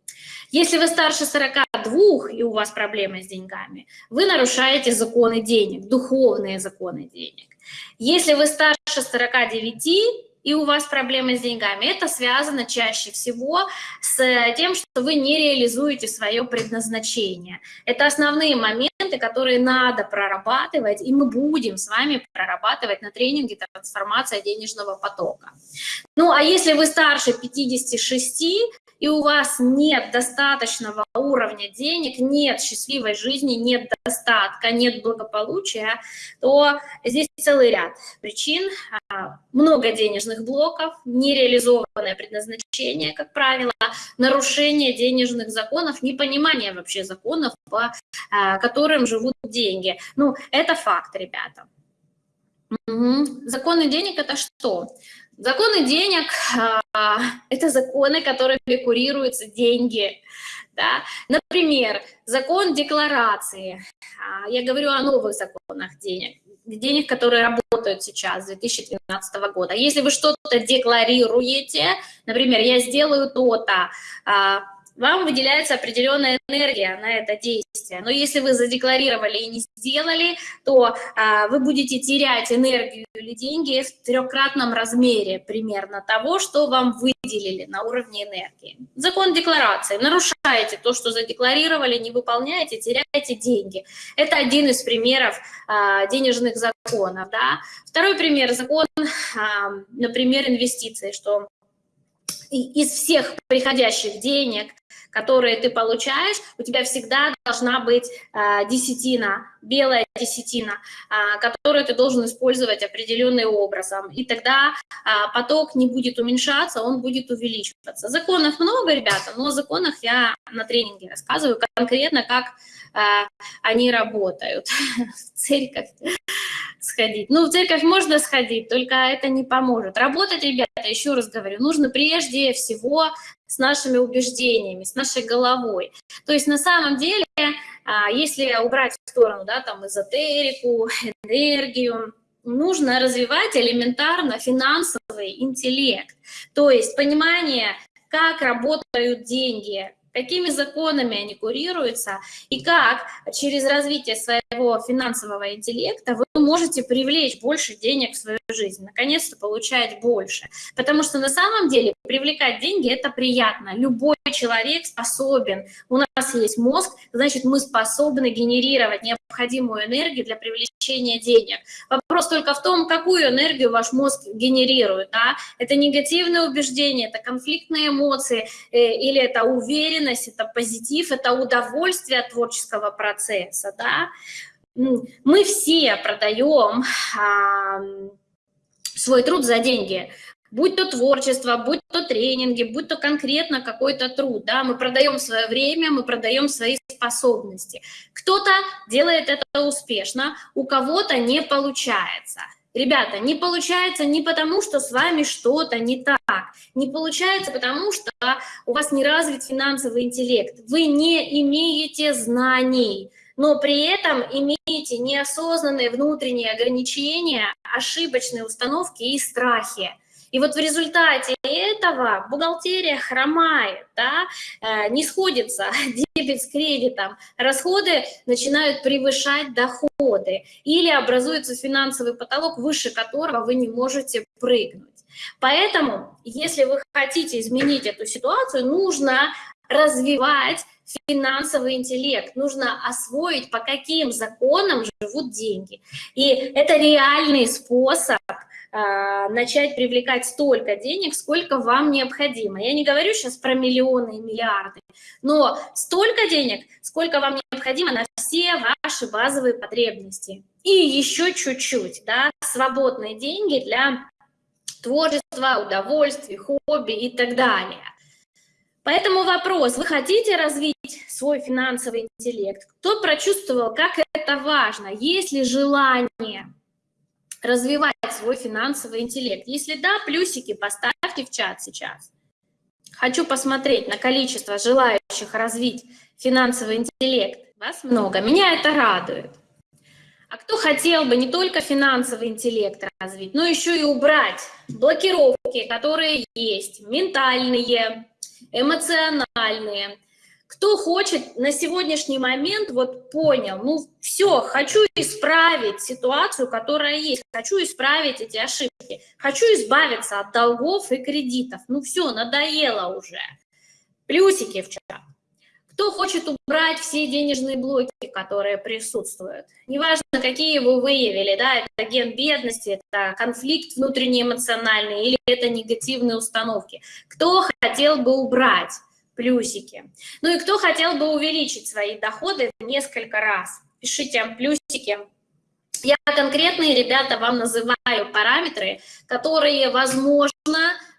Если вы старше 42 и у вас проблемы с деньгами, вы нарушаете законы денег, духовные законы денег. Если вы старше 49 и у вас проблемы с деньгами, это связано чаще всего с тем, что вы не реализуете свое предназначение. Это основные моменты, которые надо прорабатывать, и мы будем с вами прорабатывать на тренинге «Трансформация денежного потока». Ну, а если вы старше 56, и у вас нет достаточного уровня денег, нет счастливой жизни, нет достатка, нет благополучия, то здесь целый ряд причин. А, много денежных блоков, нереализованное предназначение, как правило, нарушение денежных законов, непонимание вообще законов, по а, которым живут деньги. Ну, это факт, ребята. Угу. Законы денег – это что? Законы денег а, – это законы, которыми курируются деньги. Да? Например, закон декларации. А, я говорю о новых законах денег, денег, которые работают сейчас, с 2013 года. Если вы что-то декларируете, например, я сделаю то-то, а, вам выделяется определенная энергия на это действие. Но если вы задекларировали и не сделали, то а, вы будете терять энергию или деньги в трехкратном размере примерно того, что вам выделили на уровне энергии. Закон декларации. Нарушаете то, что задекларировали, не выполняете, теряете деньги. Это один из примеров а, денежных законов. Да? Второй пример – закон, а, например, инвестиций, что из всех приходящих денег которые ты получаешь, у тебя всегда должна быть э, десятина, белая десятина, э, которую ты должен использовать определенным образом. И тогда э, поток не будет уменьшаться, он будет увеличиваться. Законов много, ребята, но о законах я на тренинге рассказываю конкретно, как э, они работают. [laughs] В церковь сходить. Ну, в церковь можно сходить, только это не поможет. Работать, ребята, еще раз говорю, нужно прежде всего с нашими убеждениями, с нашей головой. То есть на самом деле, а, если убрать в сторону, да, там, эзотерику, [laughs] энергию, нужно развивать элементарно финансовый интеллект. То есть понимание, как работают деньги, какими законами они курируются и как через развитие своего финансового интеллекта вы можете привлечь больше денег в свою жизнь, наконец-то получать больше. Потому что на самом деле привлекать деньги – это приятно. Любой человек способен. У нас есть мозг, значит, мы способны генерировать необходимую энергию для привлечения денег. Вопрос только в том, какую энергию ваш мозг генерирует. Да? Это негативные убеждения, это конфликтные эмоции, э, или это уверенность, это позитив, это удовольствие от творческого процесса. Да? Мы все продаем а, свой труд за деньги будь то творчество, будь то тренинги, будь то конкретно какой-то труд, да, мы продаем свое время, мы продаем свои способности. Кто-то делает это успешно, у кого-то не получается. Ребята, не получается не потому, что с вами что-то не так, не получается потому, что у вас не развит финансовый интеллект, вы не имеете знаний, но при этом имеете неосознанные внутренние ограничения, ошибочные установки и страхи. И вот в результате этого бухгалтерия хромает, да, э, не сходится [laughs] дебет с кредитом, расходы начинают превышать доходы или образуется финансовый потолок, выше которого вы не можете прыгнуть. Поэтому, если вы хотите изменить эту ситуацию, нужно развивать финансовый интеллект, нужно освоить, по каким законам живут деньги. И это реальный способ начать привлекать столько денег, сколько вам необходимо. Я не говорю сейчас про миллионы и миллиарды, но столько денег, сколько вам необходимо на все ваши базовые потребности. И еще чуть-чуть, да, свободные деньги для творчества, удовольствий, хобби и так далее. Поэтому вопрос, вы хотите развить свой финансовый интеллект? Кто прочувствовал, как это важно? Есть ли желание? Развивать свой финансовый интеллект? Если да, плюсики поставьте в чат сейчас. Хочу посмотреть на количество желающих развить финансовый интеллект. Вас много, меня это радует. А кто хотел бы не только финансовый интеллект развить, но еще и убрать блокировки, которые есть, ментальные, эмоциональные. Кто хочет на сегодняшний момент, вот понял, ну все, хочу исправить ситуацию, которая есть, хочу исправить эти ошибки, хочу избавиться от долгов и кредитов, ну все, надоело уже. Плюсики в чат. Кто хочет убрать все денежные блоки, которые присутствуют? Неважно, какие вы выявили, да, это ген бедности, это конфликт внутренний эмоциональный или это негативные установки. Кто хотел бы убрать плюсики? Ну и кто хотел бы увеличить свои доходы в несколько раз? Пишите плюсики. Я конкретные, ребята, вам называю параметры, которые возможно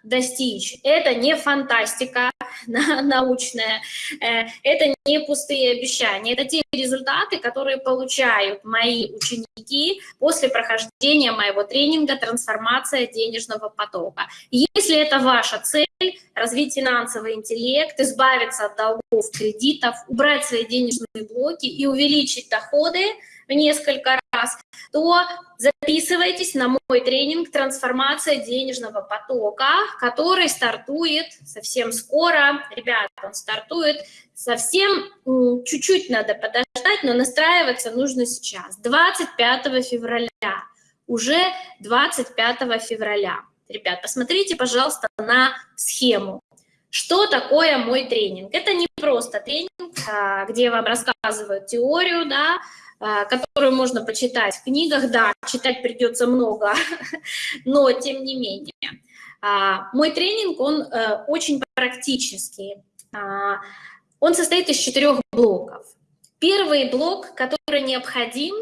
достичь. Это не фантастика [laughs] научная, э, это не пустые обещания, это те результаты, которые получают мои ученики после прохождения моего тренинга «Трансформация денежного потока». Если это ваша цель, развить финансовый интеллект, избавиться от долгов, кредитов, убрать свои денежные блоки и увеличить доходы в несколько раз, то записывайтесь на мой тренинг «Трансформация денежного потока», который стартует совсем скоро. Ребята, он стартует совсем чуть-чуть надо подождать, но настраиваться нужно сейчас, 25 февраля. Уже 25 февраля. Ребят, посмотрите, пожалуйста, на схему. Что такое мой тренинг? Это не просто тренинг, а, где вам рассказывают теорию, да, а, которую можно почитать в книгах. Да, читать придется много, [laughs] но тем не менее. А, мой тренинг, он э, очень практический. Он состоит из четырех блоков. Первый блок, который необходим,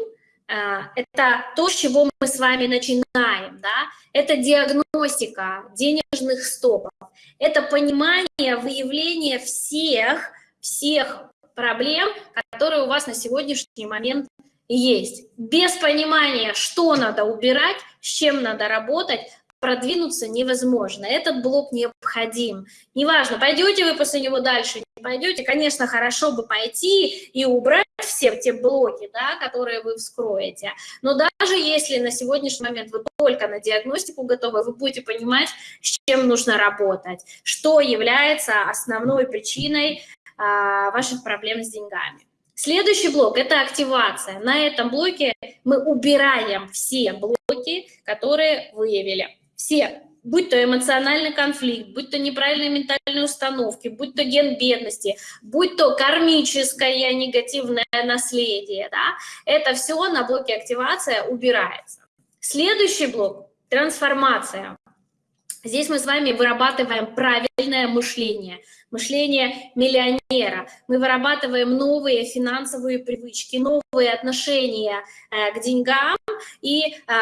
это то, с чего мы с вами начинаем, да, это диагностика денежных стопов, это понимание, выявление всех, всех проблем, которые у вас на сегодняшний момент есть. Без понимания, что надо убирать, с чем надо работать, продвинуться невозможно. Этот блок необходим. Неважно, пойдете вы после него дальше, не пойдете, конечно, хорошо бы пойти и убрать все те блоки, да, которые вы вскроете. Но даже если на сегодняшний момент вы только на диагностику готовы, вы будете понимать, с чем нужно работать, что является основной причиной а, ваших проблем с деньгами. Следующий блок – это активация. На этом блоке мы убираем все блоки, которые выявили. Все, будь то эмоциональный конфликт, будь то неправильные ментальные установки, будь то ген бедности, будь то кармическое негативное наследие, да, это все на блоке активация убирается. Следующий блок – трансформация. Здесь мы с вами вырабатываем правильное мышление, мышление миллионера. Мы вырабатываем новые финансовые привычки, новые отношения э, к деньгам и э,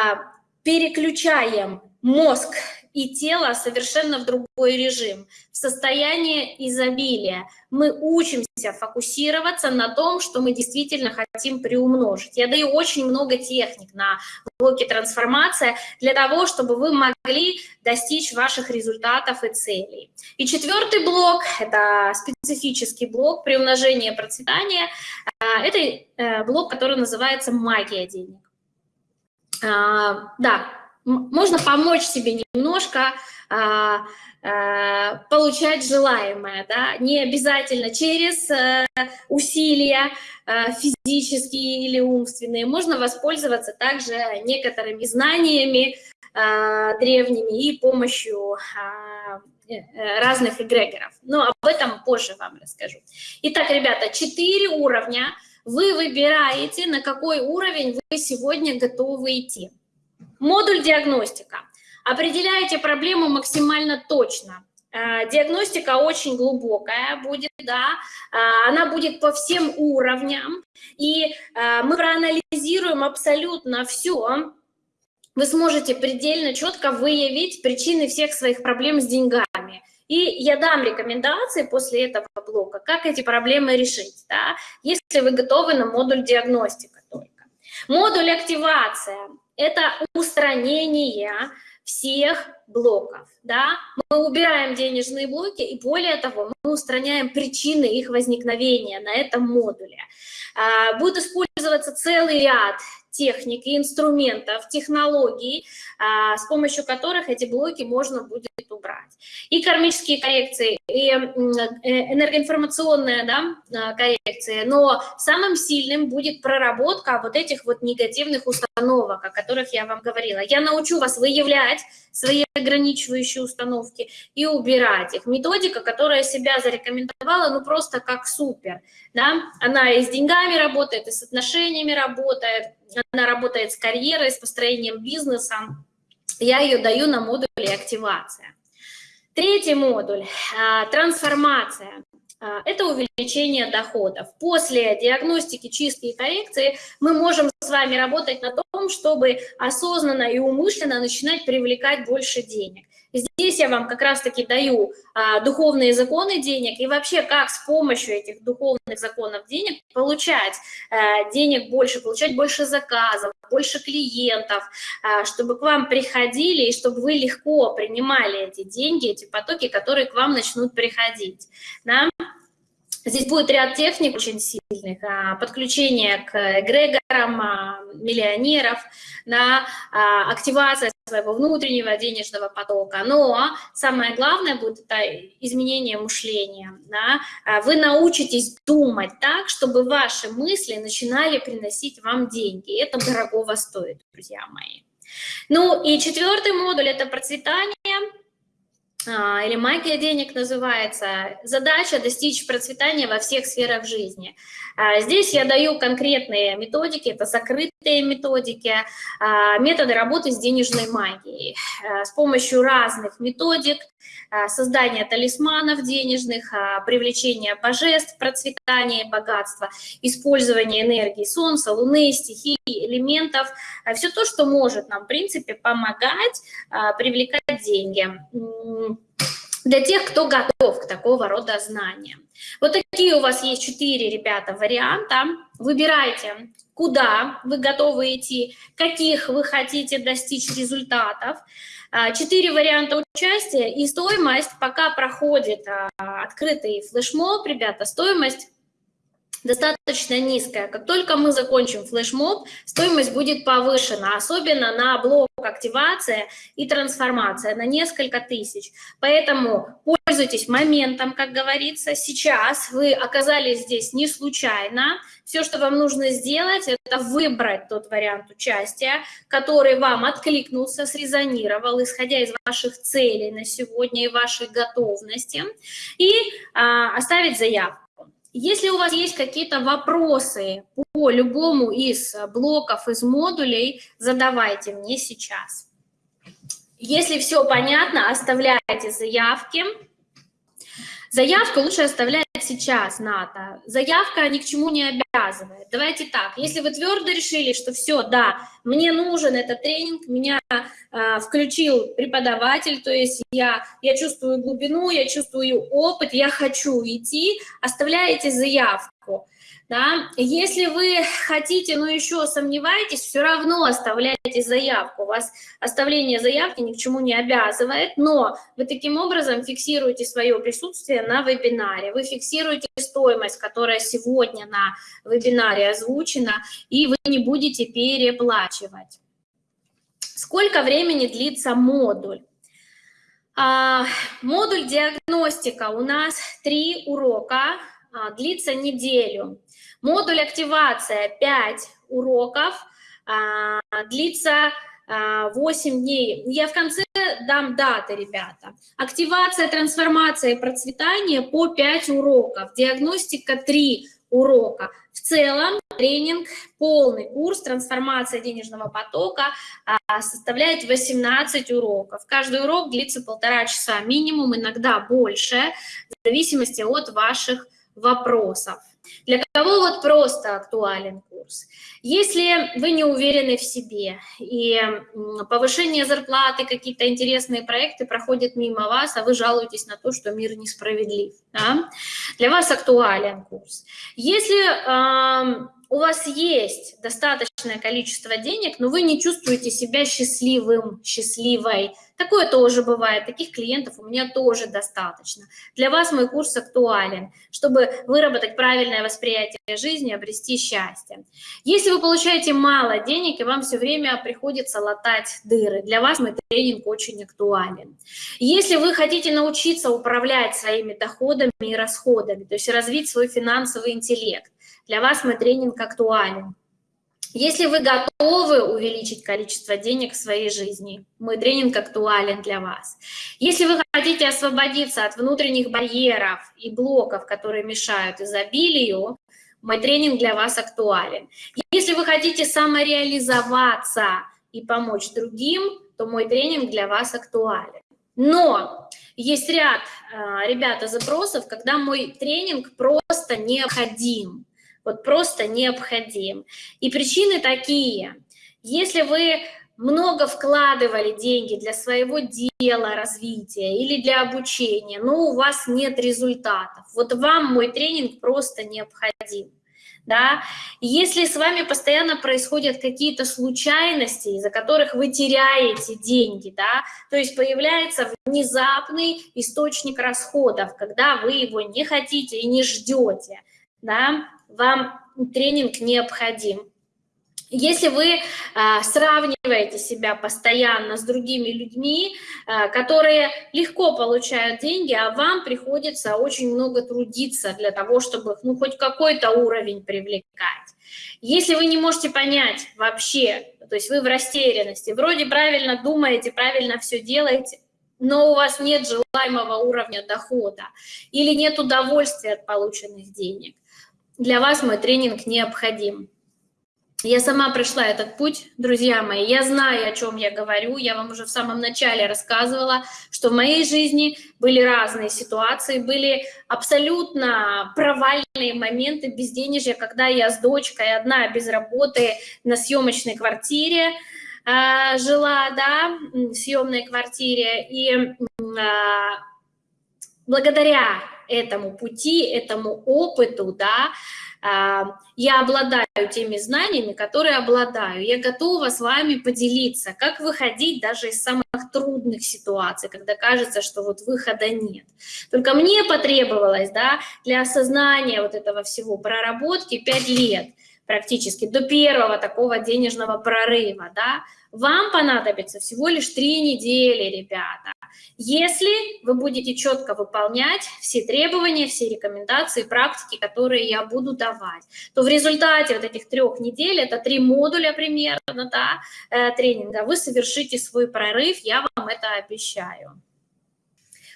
переключаем мозг и тело совершенно в другой режим, в состояние изобилия. Мы учимся фокусироваться на том, что мы действительно хотим приумножить. Я даю очень много техник на блоке трансформация для того, чтобы вы могли достичь ваших результатов и целей. И четвертый блок, это специфический блок приумножения процветания, а, это э, блок, который называется магия денег. А, да, можно помочь себе немножко а, а, получать желаемое, да, не обязательно через а, усилия а, физические или умственные, можно воспользоваться также некоторыми знаниями а, древними и помощью а, разных эгрегоров. Но об этом позже вам расскажу. Итак, ребята, четыре уровня. Вы выбираете, на какой уровень вы сегодня готовы идти. Модуль диагностика. Определяете проблему максимально точно. Э, диагностика очень глубокая будет, да, э, она будет по всем уровням, и э, мы проанализируем абсолютно все, вы сможете предельно четко выявить причины всех своих проблем с деньгами. И я дам рекомендации после этого блока, как эти проблемы решить, да, если вы готовы на модуль диагностика только. Модуль активация Это устранение всех блоков, да, мы убираем денежные блоки, и более того, мы устраняем причины их возникновения на этом модуле. А, будет использоваться целый ряд техник и инструментов, технологий, а, с помощью которых эти блоки можно будет убрать. И кармические коррекции, и э, энергоинформационная да, а, коррекция, но самым сильным будет проработка вот этих вот негативных установок, о которых я вам говорила. Я научу вас выявлять свои ограничивающие установки и убирать их. Методика, которая себя зарекомендовала, ну просто как супер. Да? Она и с деньгами работает, и с отношениями работает, она работает с карьерой, с построением бизнеса. Я ее даю на модуле активация. Третий модуль а, – трансформация. А, это увеличение доходов. После диагностики, чистки и коррекции мы можем с вами работать на том, чтобы осознанно и умышленно начинать привлекать больше денег. Здесь я вам как раз-таки даю а, духовные законы денег и вообще как с помощью этих духовных законов денег получать а, денег больше, получать больше заказов, больше клиентов, а, чтобы к вам приходили и чтобы вы легко принимали эти деньги, эти потоки, которые к вам начнут приходить. Да? Здесь будет ряд техник очень сильных, а, подключение к эгрегорам, а, миллионеров, на а, активация своего внутреннего денежного потока. Но самое главное будет это изменение мышления. Да? Вы научитесь думать так, чтобы ваши мысли начинали приносить вам деньги. Это дорогого стоит, друзья мои. Ну и четвертый модуль – это процветание или магия денег называется, задача достичь процветания во всех сферах жизни. А, здесь я даю конкретные методики, это закрытые методики, а, методы работы с денежной магией. С помощью разных методик, создания талисманов денежных, привлечения божеств, процветания богатства, использование энергии Солнца, Луны, стихий, элементов, все то, что может нам, в принципе, помогать привлекать деньги для тех, кто готов к такого рода знаниям. Вот такие у вас есть четыре, ребята, варианта. Выбирайте, куда вы готовы идти, каких вы хотите достичь результатов. А, четыре варианта участия и стоимость, пока проходит а, открытый флешмоб, ребята, стоимость достаточно низкая. Как только мы закончим флешмоб, стоимость будет повышена, особенно на блок активация и трансформация на несколько тысяч. Поэтому пользуйтесь моментом, как говорится. Сейчас вы оказались здесь не случайно. Все, что вам нужно сделать, это выбрать тот вариант участия, который вам откликнулся, срезонировал, исходя из ваших целей на сегодня и вашей готовности, и а, оставить заявку. Если у вас есть какие-то вопросы по любому из блоков, из модулей, задавайте мне сейчас. Если все понятно, оставляйте заявки. Заявку лучше оставлять сейчас, НАТО. Заявка ни к чему не обязывает. Давайте так, если вы твердо решили, что все, да, мне нужен этот тренинг, меня э, включил преподаватель, то есть я, я чувствую глубину, я чувствую опыт, я хочу идти, оставляете заявку. Да? Если вы хотите, но еще сомневаетесь, все равно оставляйте заявку. У вас оставление заявки ни к чему не обязывает, но вы таким образом фиксируете свое присутствие на вебинаре. Вы фиксируете стоимость, которая сегодня на вебинаре озвучена, и вы не будете переплачивать. Сколько времени длится модуль? А, модуль диагностика у нас три урока, длится неделю. Модуль активация 5 уроков, а, длится 8 а, дней. Я в конце дам даты, ребята. Активация, трансформация и процветание по 5 уроков. Диагностика 3 урока. В целом тренинг, полный курс трансформация денежного потока а, составляет 18 уроков. Каждый урок длится полтора часа минимум, иногда больше, в зависимости от ваших вопросов. Для кого вот просто актуален курс? Если вы не уверены в себе, и повышение зарплаты, какие-то интересные проекты проходят мимо вас, а вы жалуетесь на то, что мир несправедлив, да? для вас актуален курс. Если э, у вас есть достаточно количество денег, но вы не чувствуете себя счастливым, счастливой. Такое тоже бывает, таких клиентов у меня тоже достаточно. Для вас мой курс актуален, чтобы выработать правильное восприятие жизни, обрести счастье. Если вы получаете мало денег и вам все время приходится латать дыры, для вас мой тренинг очень актуален. Если вы хотите научиться управлять своими доходами и расходами, то есть развить свой финансовый интеллект, для вас мой тренинг актуален. Если вы готовы увеличить количество денег в своей жизни, мой тренинг актуален для вас. Если вы хотите освободиться от внутренних барьеров и блоков, которые мешают изобилию, мой тренинг для вас актуален. Если вы хотите самореализоваться и помочь другим, то мой тренинг для вас актуален. Но есть ряд, а, ребята, запросов, когда мой тренинг просто необходим вот просто необходим. И причины такие. Если вы много вкладывали деньги для своего дела, развития или для обучения, но у вас нет результатов, вот вам мой тренинг просто необходим. Да? Если с вами постоянно происходят какие-то случайности, из-за которых вы теряете деньги, да, то есть появляется внезапный источник расходов, когда вы его не хотите и не ждете, да, вам тренинг необходим. Если вы а, сравниваете себя постоянно с другими людьми, а, которые легко получают деньги, а вам приходится очень много трудиться для того, чтобы ну, хоть какой-то уровень привлекать. Если вы не можете понять вообще, то есть вы в растерянности, вроде правильно думаете, правильно все делаете, но у вас нет желаемого уровня дохода или нет удовольствия от полученных денег, для вас мой тренинг необходим. Я сама прошла этот путь, друзья мои, я знаю, о чем я говорю, я вам уже в самом начале рассказывала, что в моей жизни были разные ситуации, были абсолютно провальные моменты безденежья, когда я с дочкой одна без работы на съемочной квартире э, жила, да, в съемной квартире, и э, благодаря этому пути, этому опыту, да, а, я обладаю теми знаниями, которые обладаю. Я готова с вами поделиться, как выходить даже из самых трудных ситуаций, когда кажется, что вот выхода нет. Только мне потребовалось, да, для осознания вот этого всего проработки 5 лет практически до первого такого денежного прорыва, да, вам понадобится всего лишь три недели, ребята. Если вы будете четко выполнять все требования, все рекомендации, практики, которые я буду давать, то в результате вот этих трех недель, это три модуля примерно, да, э, тренинга, вы совершите свой прорыв, я вам это обещаю.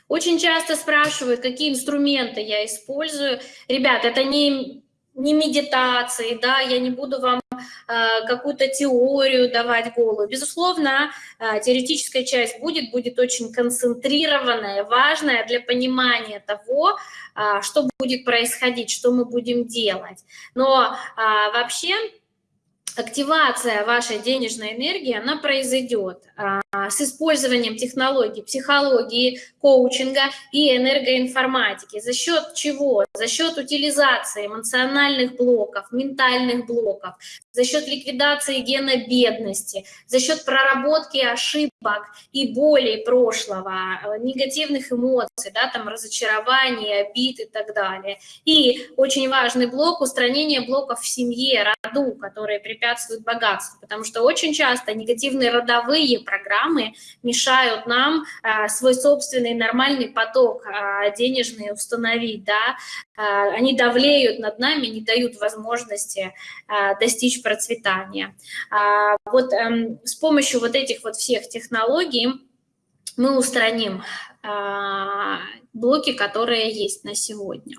Очень часто спрашивают, какие инструменты я использую. Ребят, это не не медитации, да, я не буду вам э, какую-то теорию давать голову. Безусловно, э, теоретическая часть будет, будет очень концентрированная, важная для понимания того, э, что будет происходить, что мы будем делать. Но вообще активация вашей денежной энергии, она произойдет а, с использованием технологий, психологии, коучинга и энергоинформатики. За счет чего? За счет утилизации эмоциональных блоков, ментальных блоков, за счет ликвидации гена бедности, за счет проработки ошибок и болей прошлого, э, негативных эмоций, да, там разочарования, обид и так далее. И очень важный блок – устранение блоков в семье, роду, которые препятствуют богатству, потому что очень часто негативные родовые программы мешают нам а, свой собственный нормальный поток а, денежный установить, да, а, они давлеют над нами, не дают возможности достичь процветания. Вот эм, с помощью вот этих вот всех технологий мы устраним блоки, которые есть на сегодня.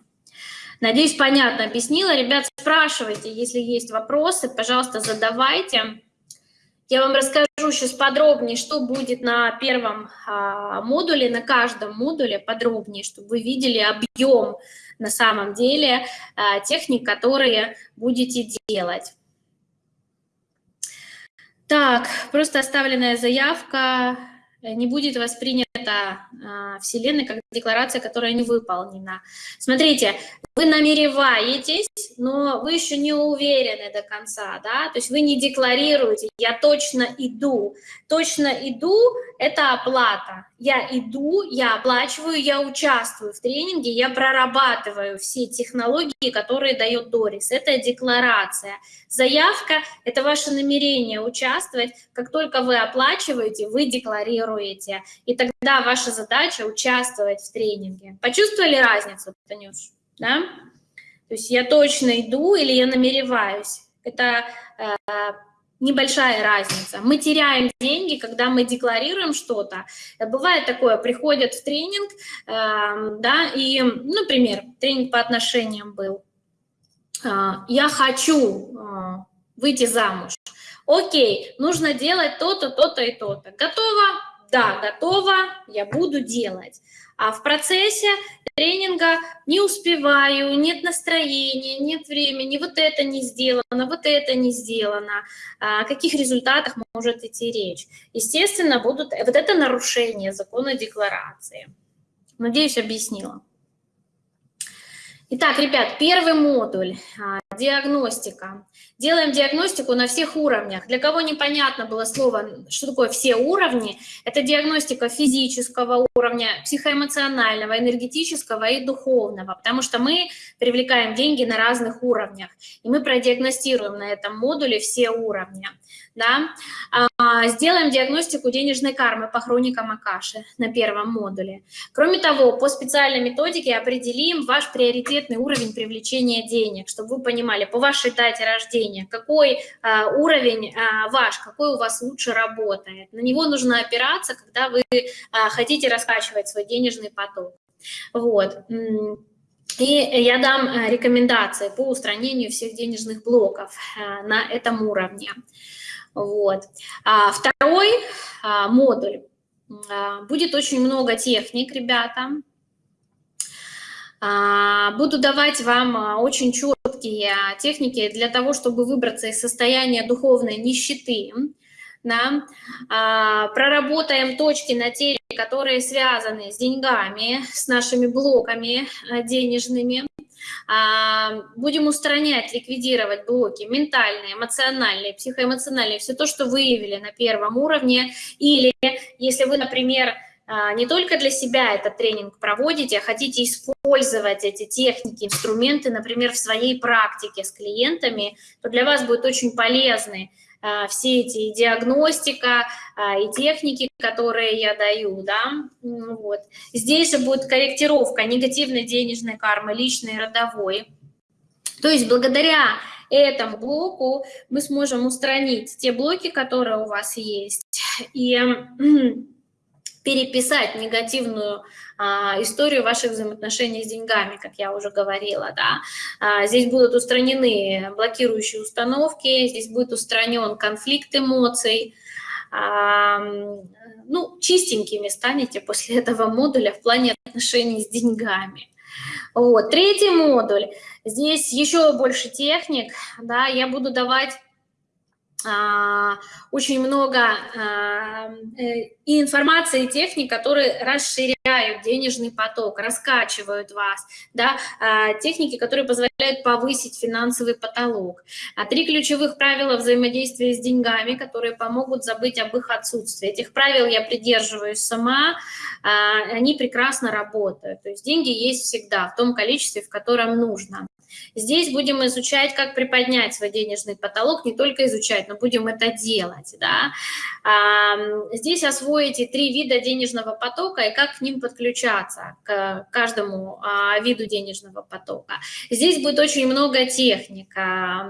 Надеюсь, понятно объяснила. Ребят, спрашивайте, если есть вопросы, пожалуйста, задавайте. Я вам расскажу сейчас подробнее, что будет на первом а, модуле, на каждом модуле подробнее, чтобы вы видели объем на самом деле а, техник, которые будете делать. Так, просто оставленная заявка не будет воспринята принята э, Вселенной как декларация, которая не выполнена. Смотрите, вы намереваетесь, но вы еще не уверены до конца, да, то есть вы не декларируете, я точно иду. Точно иду – это оплата. Я иду, я оплачиваю, я участвую в тренинге, я прорабатываю все технологии, которые дает Дорис. Это декларация. Заявка – это ваше намерение участвовать. Как только вы оплачиваете, вы декларируете. И тогда ваша задача – участвовать в тренинге. Почувствовали разницу, Танюш? Да? То есть я точно иду или я намереваюсь. Это э, небольшая разница. Мы теряем деньги, когда мы декларируем что-то. Бывает такое, приходят в тренинг, э, да, и, например, тренинг по отношениям был. Э, я хочу э, выйти замуж. Окей, нужно делать то-то, то-то и то-то. Готово? Да, готово, я буду делать. А в процессе тренинга не успеваю, нет настроения, нет времени, вот это не сделано, вот это не сделано. О каких результатах может идти речь? Естественно, будут вот это нарушение закона декларации. Надеюсь, объяснила. Итак, ребят, первый модуль а, – диагностика. Делаем диагностику на всех уровнях. Для кого непонятно было слово, что такое все уровни, это диагностика физического уровня, психоэмоционального, энергетического и духовного, потому что мы привлекаем деньги на разных уровнях, и мы продиагностируем на этом модуле все уровни да, а, сделаем диагностику денежной кармы по хроникам Акаши на первом модуле. Кроме того, по специальной методике определим ваш приоритетный уровень привлечения денег, чтобы вы понимали, по вашей дате рождения, какой а, уровень а, ваш, какой у вас лучше работает. На него нужно опираться, когда вы хотите раскачивать свой денежный поток. Вот. И я дам рекомендации по устранению всех денежных блоков на этом уровне. Вот. А второй а, модуль. А, будет очень много техник, ребята. А, буду давать вам а, очень четкие техники для того, чтобы выбраться из состояния духовной нищеты. Да? А, проработаем точки на теле, которые связаны с деньгами, с нашими блоками а, денежными. А, будем устранять, ликвидировать блоки ментальные, эмоциональные, психоэмоциональные, все то, что выявили на первом уровне. Или если вы, например, а, не только для себя этот тренинг проводите, а хотите использовать эти техники, инструменты, например, в своей практике с клиентами, то для вас будет очень полезны а, все эти и диагностика, а, и техники, которые я даю, да, вот. Здесь же будет корректировка негативной денежной кармы, личной родовой. То есть благодаря этому блоку мы сможем устранить те блоки, которые у вас есть, и переписать негативную а, историю ваших взаимоотношений с деньгами, как я уже говорила, да. А, здесь будут устранены блокирующие установки, здесь будет устранен конфликт эмоций, а, ну, чистенькими станете после [laughs] этого модуля в плане отношений с деньгами. Вот. Третий модуль. Здесь еще больше техник, да, я буду давать очень много а, э, и информации, и техник, которые расширяют денежный поток, раскачивают вас, да, а, техники, которые позволяют повысить финансовый потолок. Три ключевых правила взаимодействия с деньгами, которые помогут забыть об их отсутствии. Этих правил я придерживаюсь сама, они прекрасно работают. То есть деньги есть всегда в том количестве, в котором нужно. Здесь будем изучать, как приподнять свой денежный потолок, не только изучать, но будем это делать. Да? Здесь освоите три вида денежного потока и как к ним подключаться, к каждому а, виду денежного потока. Здесь будет очень много техник,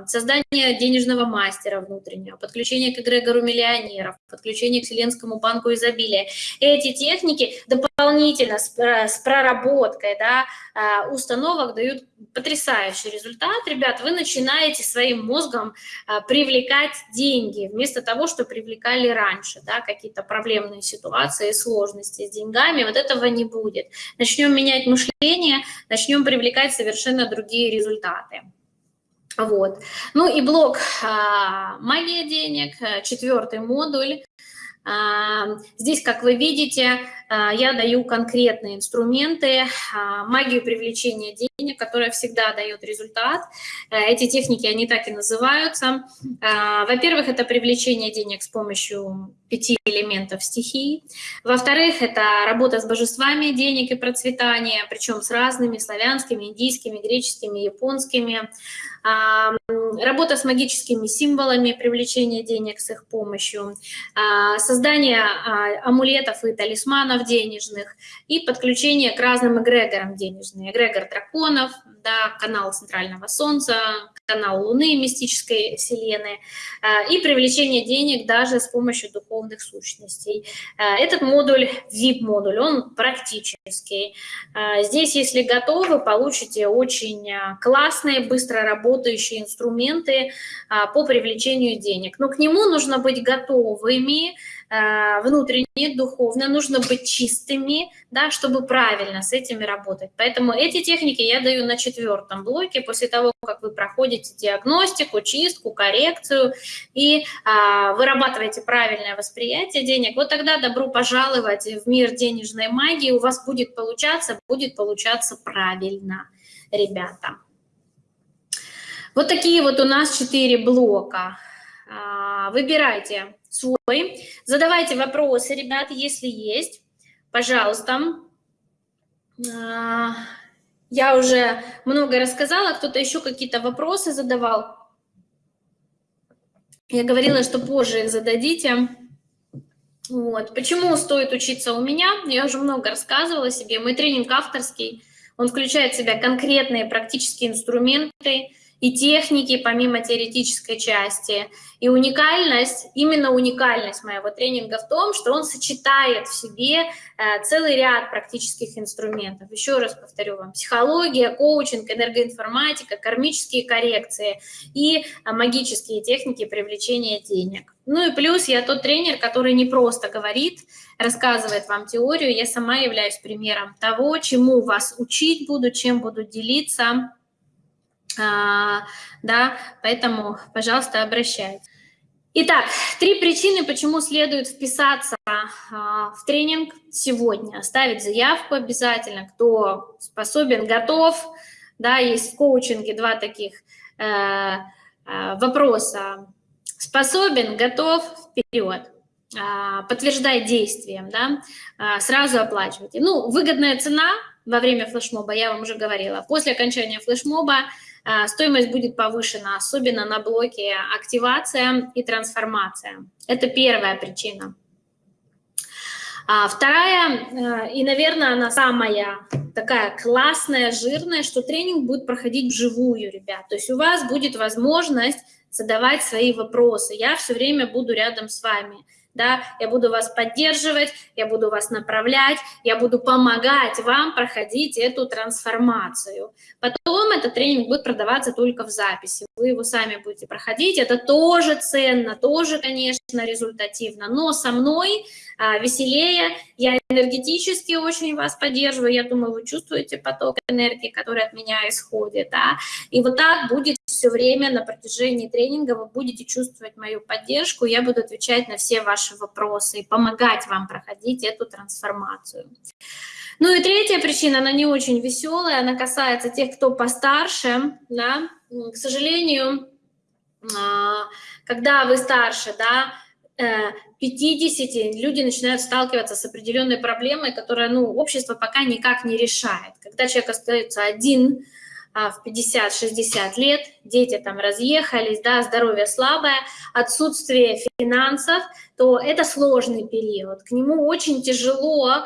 создание денежного мастера внутреннего, подключение к эгрегору миллионеров, подключение к Вселенскому банку изобилия. Эти техники дополнительно с, с проработкой да, а, установок дают потрясающий результат, ребят, вы начинаете своим мозгом а, привлекать деньги, вместо того, что привлекали раньше, да, какие-то проблемные ситуации, сложности с деньгами, вот этого не будет. Начнем менять мышление, начнем привлекать совершенно другие результаты. Вот. Ну и блок а, «Магия денег», четвертый модуль. Здесь, как вы видите, я даю конкретные инструменты, магию привлечения денег, которая всегда дает результат. Эти техники, они так и называются. Во-первых, это привлечение денег с помощью пяти элементов стихии. Во-вторых, это работа с божествами денег и процветания, причем с разными славянскими, индийскими, греческими, японскими. Работа с магическими символами, привлечение денег с их помощью. Создание а, амулетов и талисманов денежных. И подключение к разным эгрегорам денежным. Эгрегор драконов, да, канал Центрального Солнца, канал Луны, мистической вселенной, а, и привлечение денег даже с помощью духовных сущностей. А, этот модуль, VIP-модуль, он практический. А, здесь, если готовы, получите очень классные, быстро работающие инструменты по привлечению денег. Но к нему нужно быть готовыми, Э, внутренне, духовно, нужно быть чистыми, да, чтобы правильно с этими работать. Поэтому эти техники я даю на четвертом блоке, после того, как вы проходите диагностику, чистку, коррекцию и а, вырабатываете правильное восприятие денег, вот тогда добро пожаловать в мир денежной магии, у вас будет получаться, будет получаться правильно, ребята. Вот такие вот у нас четыре блока. А, выбирайте свой. Задавайте вопросы, ребята, если есть. Пожалуйста. А, я уже много рассказала, кто-то еще какие-то вопросы задавал. Я говорила, что позже их зададите. Вот. Почему стоит учиться у меня? Я уже много рассказывала себе. Мой тренинг авторский. Он включает в себя конкретные практические инструменты, и техники, помимо теоретической части. И уникальность, именно уникальность моего тренинга в том, что он сочетает в себе э, целый ряд практических инструментов. Еще раз повторю вам, психология, коучинг, энергоинформатика, кармические коррекции и э, магические техники привлечения денег. Ну и плюс я тот тренер, который не просто говорит, рассказывает вам теорию, я сама являюсь примером того, чему вас учить буду, чем буду делиться, а, да, поэтому, пожалуйста, обращайтесь. Итак, три причины, почему следует вписаться а, в тренинг сегодня. Оставить заявку обязательно, кто способен, готов. Да, есть в коучинге два таких э, э, вопроса. Способен, готов, вперед. Э, подтверждай действием, да, э, сразу оплачивайте. Ну, выгодная цена во время флешмоба, я вам уже говорила. После окончания флешмоба а, стоимость будет повышена, особенно на блоке активация и трансформация. Это первая причина. А вторая, э, и, наверное, она самая такая классная, жирная, что тренинг будет проходить вживую, ребят. То есть у вас будет возможность задавать свои вопросы. Я все время буду рядом с вами да, я буду вас поддерживать, я буду вас направлять, я буду помогать вам проходить эту трансформацию. Потом этот тренинг будет продаваться только в записи, вы его сами будете проходить, это тоже ценно, тоже, конечно, результативно, но со мной а, веселее, я энергетически очень вас поддерживаю, я думаю, вы чувствуете поток энергии, который от меня исходит, да, и вот так будет все время на протяжении тренинга, вы будете чувствовать мою поддержку, я буду отвечать на все ваши вопросы и помогать вам проходить эту трансформацию. Ну и третья причина, она не очень веселая, она касается тех, кто постарше, да, к сожалению, а, когда вы старше, да, 50 э, люди начинают сталкиваться с определенной проблемой, которая, ну, общество пока никак не решает. Когда человек остается один а, в 50-60 лет, дети там разъехались, да, здоровье слабое, отсутствие финансов, то это сложный период. К нему очень тяжело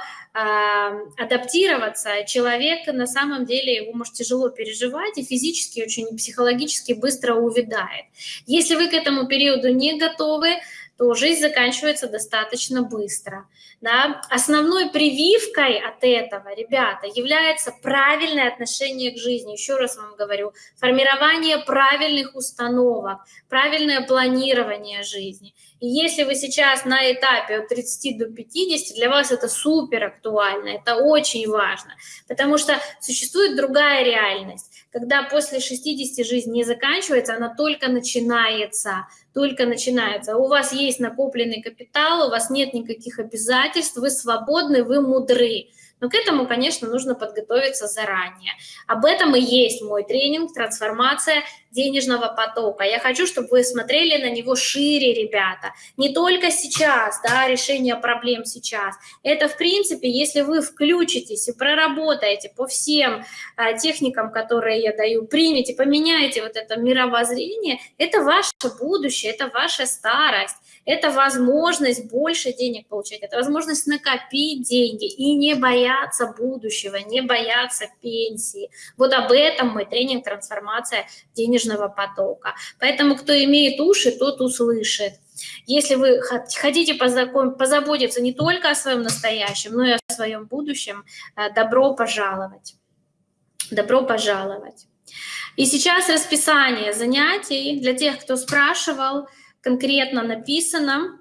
адаптироваться, человек на самом деле его может тяжело переживать и физически, очень психологически быстро увядает. Если вы к этому периоду не готовы, то жизнь заканчивается достаточно быстро. Да? Основной прививкой от этого, ребята, является правильное отношение к жизни. Еще раз вам говорю, формирование правильных установок, правильное планирование жизни. И если вы сейчас на этапе от 30 до 50, для вас это супер актуально, это очень важно, потому что существует другая реальность когда после 60 жизнь не заканчивается, она только начинается, только начинается. У вас есть накопленный капитал, у вас нет никаких обязательств, вы свободны, вы мудры. Но к этому, конечно, нужно подготовиться заранее. Об этом и есть мой тренинг «Трансформация денежного потока». Я хочу, чтобы вы смотрели на него шире, ребята. Не только сейчас, да, решение проблем сейчас. Это, в принципе, если вы включитесь и проработаете по всем а, техникам, которые я даю, примете, поменяете вот это мировоззрение, это ваше будущее, это ваша старость это возможность больше денег получать, это возможность накопить деньги и не бояться будущего, не бояться пенсии. Вот об этом мой тренинг «Трансформация денежного потока». Поэтому кто имеет уши, тот услышит. Если вы хотите позаботиться не только о своем настоящем, но и о своем будущем, э, добро пожаловать. Добро пожаловать. И сейчас расписание занятий для тех, кто спрашивал – конкретно написано.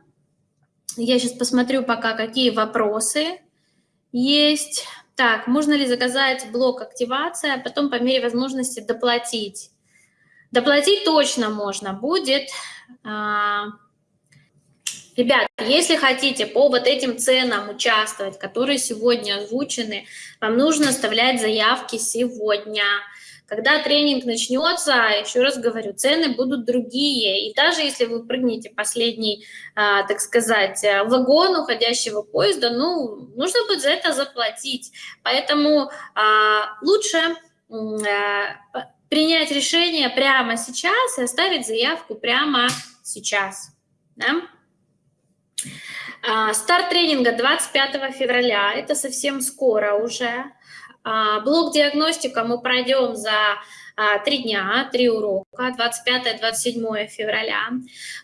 Я сейчас посмотрю пока, какие вопросы есть. Так, можно ли заказать блок активация, а потом по мере возможности доплатить? Доплатить точно можно будет. А, ребят, если хотите по вот этим ценам участвовать, которые сегодня озвучены, вам нужно оставлять заявки сегодня. Когда тренинг начнется, еще раз говорю, цены будут другие. И даже если вы прыгнете последний, а, так сказать, вагон уходящего поезда, ну, нужно будет за это заплатить. Поэтому а, лучше а, принять решение прямо сейчас и оставить заявку прямо сейчас. Да? Старт тренинга 25 февраля, это совсем скоро уже. А, блок диагностика мы пройдем за а, три дня, три урока, 25-27 февраля.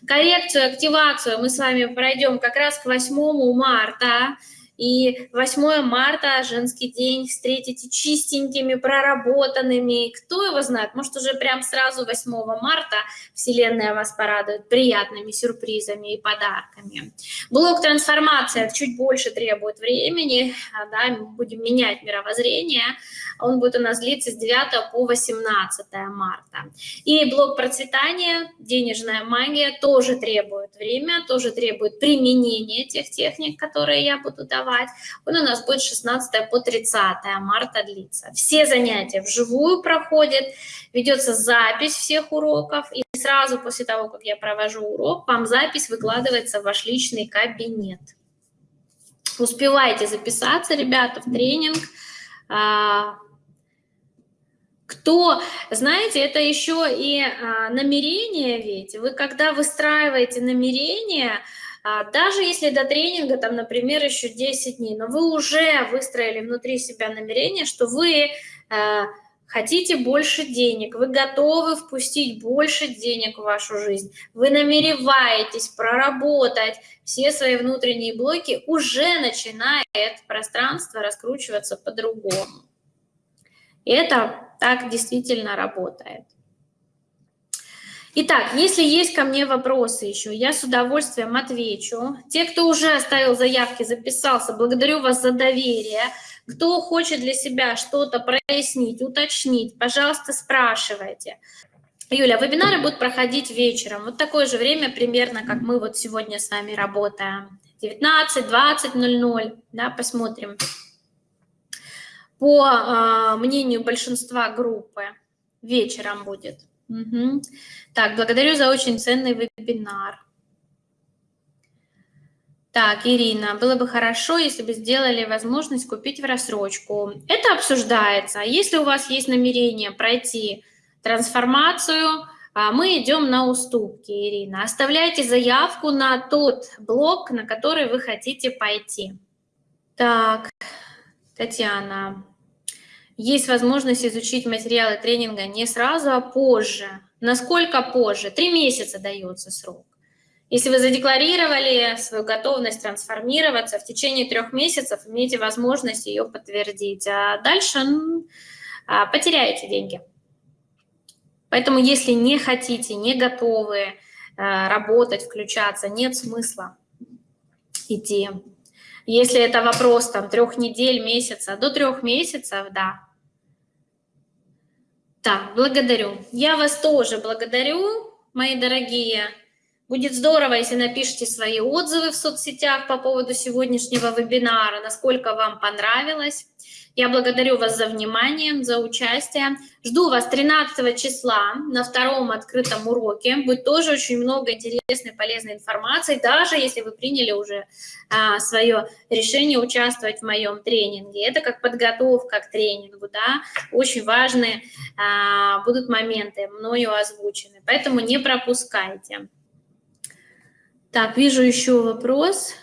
Коррекцию, активацию мы с вами пройдем как раз к 8 марта. И 8 марта, женский день, встретите чистенькими, проработанными. Кто его знает, может уже прям сразу 8 марта Вселенная вас порадует приятными сюрпризами и подарками. Блок трансформация чуть больше требует времени, а, да, будем менять мировоззрение. Он будет у нас длиться с 9 по 18 марта. И блок процветания, денежная магия, тоже требует время, тоже требует применения тех техник, которые я буду давать давать. Он у нас будет 16 по 30 марта длиться. Все занятия вживую проходят, ведется запись всех уроков, и сразу после того, как я провожу урок, вам запись выкладывается в ваш личный кабинет. Успевайте записаться, ребята, в тренинг. А, кто, знаете, это еще и а, намерение ведь. Вы когда выстраиваете намерение, а, даже если до тренинга, там, например, еще 10 дней, но вы уже выстроили внутри себя намерение, что вы э, хотите больше денег, вы готовы впустить больше денег в вашу жизнь, вы намереваетесь проработать все свои внутренние блоки, уже начинает пространство раскручиваться по-другому. И это так действительно работает. Итак, если есть ко мне вопросы еще, я с удовольствием отвечу. Те, кто уже оставил заявки, записался, благодарю вас за доверие. Кто хочет для себя что-то прояснить, уточнить, пожалуйста, спрашивайте. Юля, вебинары будут проходить вечером. Вот такое же время примерно, как мы вот сегодня с вами работаем. 19, 20, 00, да, посмотрим. По э, мнению большинства группы вечером будет. Угу. Так, благодарю за очень ценный вебинар. Так, Ирина, было бы хорошо, если бы сделали возможность купить в рассрочку. Это обсуждается. Если у вас есть намерение пройти трансформацию, а, мы идем на уступки, Ирина. Оставляйте заявку на тот блок, на который вы хотите пойти. Так, Татьяна, есть возможность изучить материалы тренинга не сразу, а позже. Насколько позже? Три месяца дается срок. Если вы задекларировали свою готовность трансформироваться, в течение трех месяцев имеете возможность ее подтвердить, а дальше ну, потеряете деньги. Поэтому если не хотите, не готовы а, работать, включаться, нет смысла идти. Если это вопрос там трех недель, месяца, до трех месяцев, да, Так, благодарю. Я вас тоже благодарю, мои дорогие. Будет здорово, если напишите свои отзывы в соцсетях по поводу сегодняшнего вебинара, насколько вам понравилось. Я благодарю вас за внимание, за участие. Жду вас 13 числа на втором открытом уроке. Будет тоже очень много интересной, полезной информации, даже если вы приняли уже а, свое решение участвовать в моем тренинге. Это как подготовка к тренингу, да, очень важные а, будут моменты мною озвучены, поэтому не пропускайте. Так, вижу еще вопрос.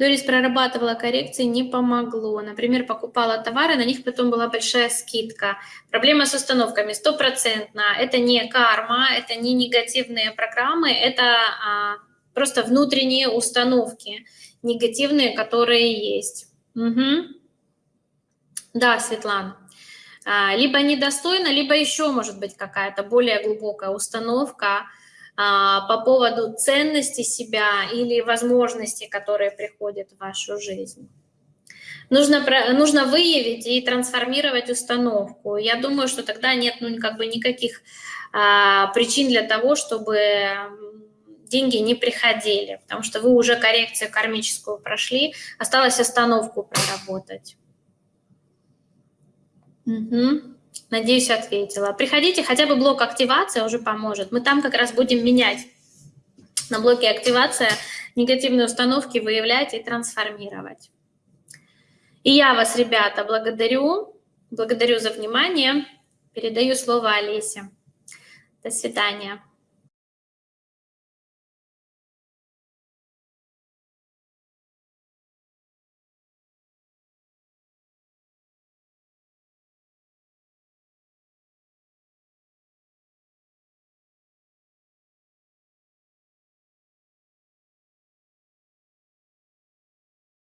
Дорис прорабатывала коррекции, не помогло. Например, покупала товары, на них потом была большая скидка. Проблема с установками стопроцентно. Это не карма, это не негативные программы, это а, просто внутренние установки негативные, которые есть. Угу. Да, Светлана. А, либо недостойно, либо еще может быть какая-то более глубокая установка, по поводу ценности себя или возможностей, которые приходят в вашу жизнь. Нужно, нужно выявить и трансформировать установку. Я думаю, что тогда нет ну, как бы никаких а, причин для того, чтобы деньги не приходили, потому что вы уже коррекцию кармическую прошли, осталось остановку проработать. Угу. Надеюсь, ответила. Приходите, хотя бы блок активация уже поможет. Мы там как раз будем менять на блоке активация негативные установки, выявлять и трансформировать. И я вас, ребята, благодарю. Благодарю за внимание. Передаю слово Олесе. До свидания.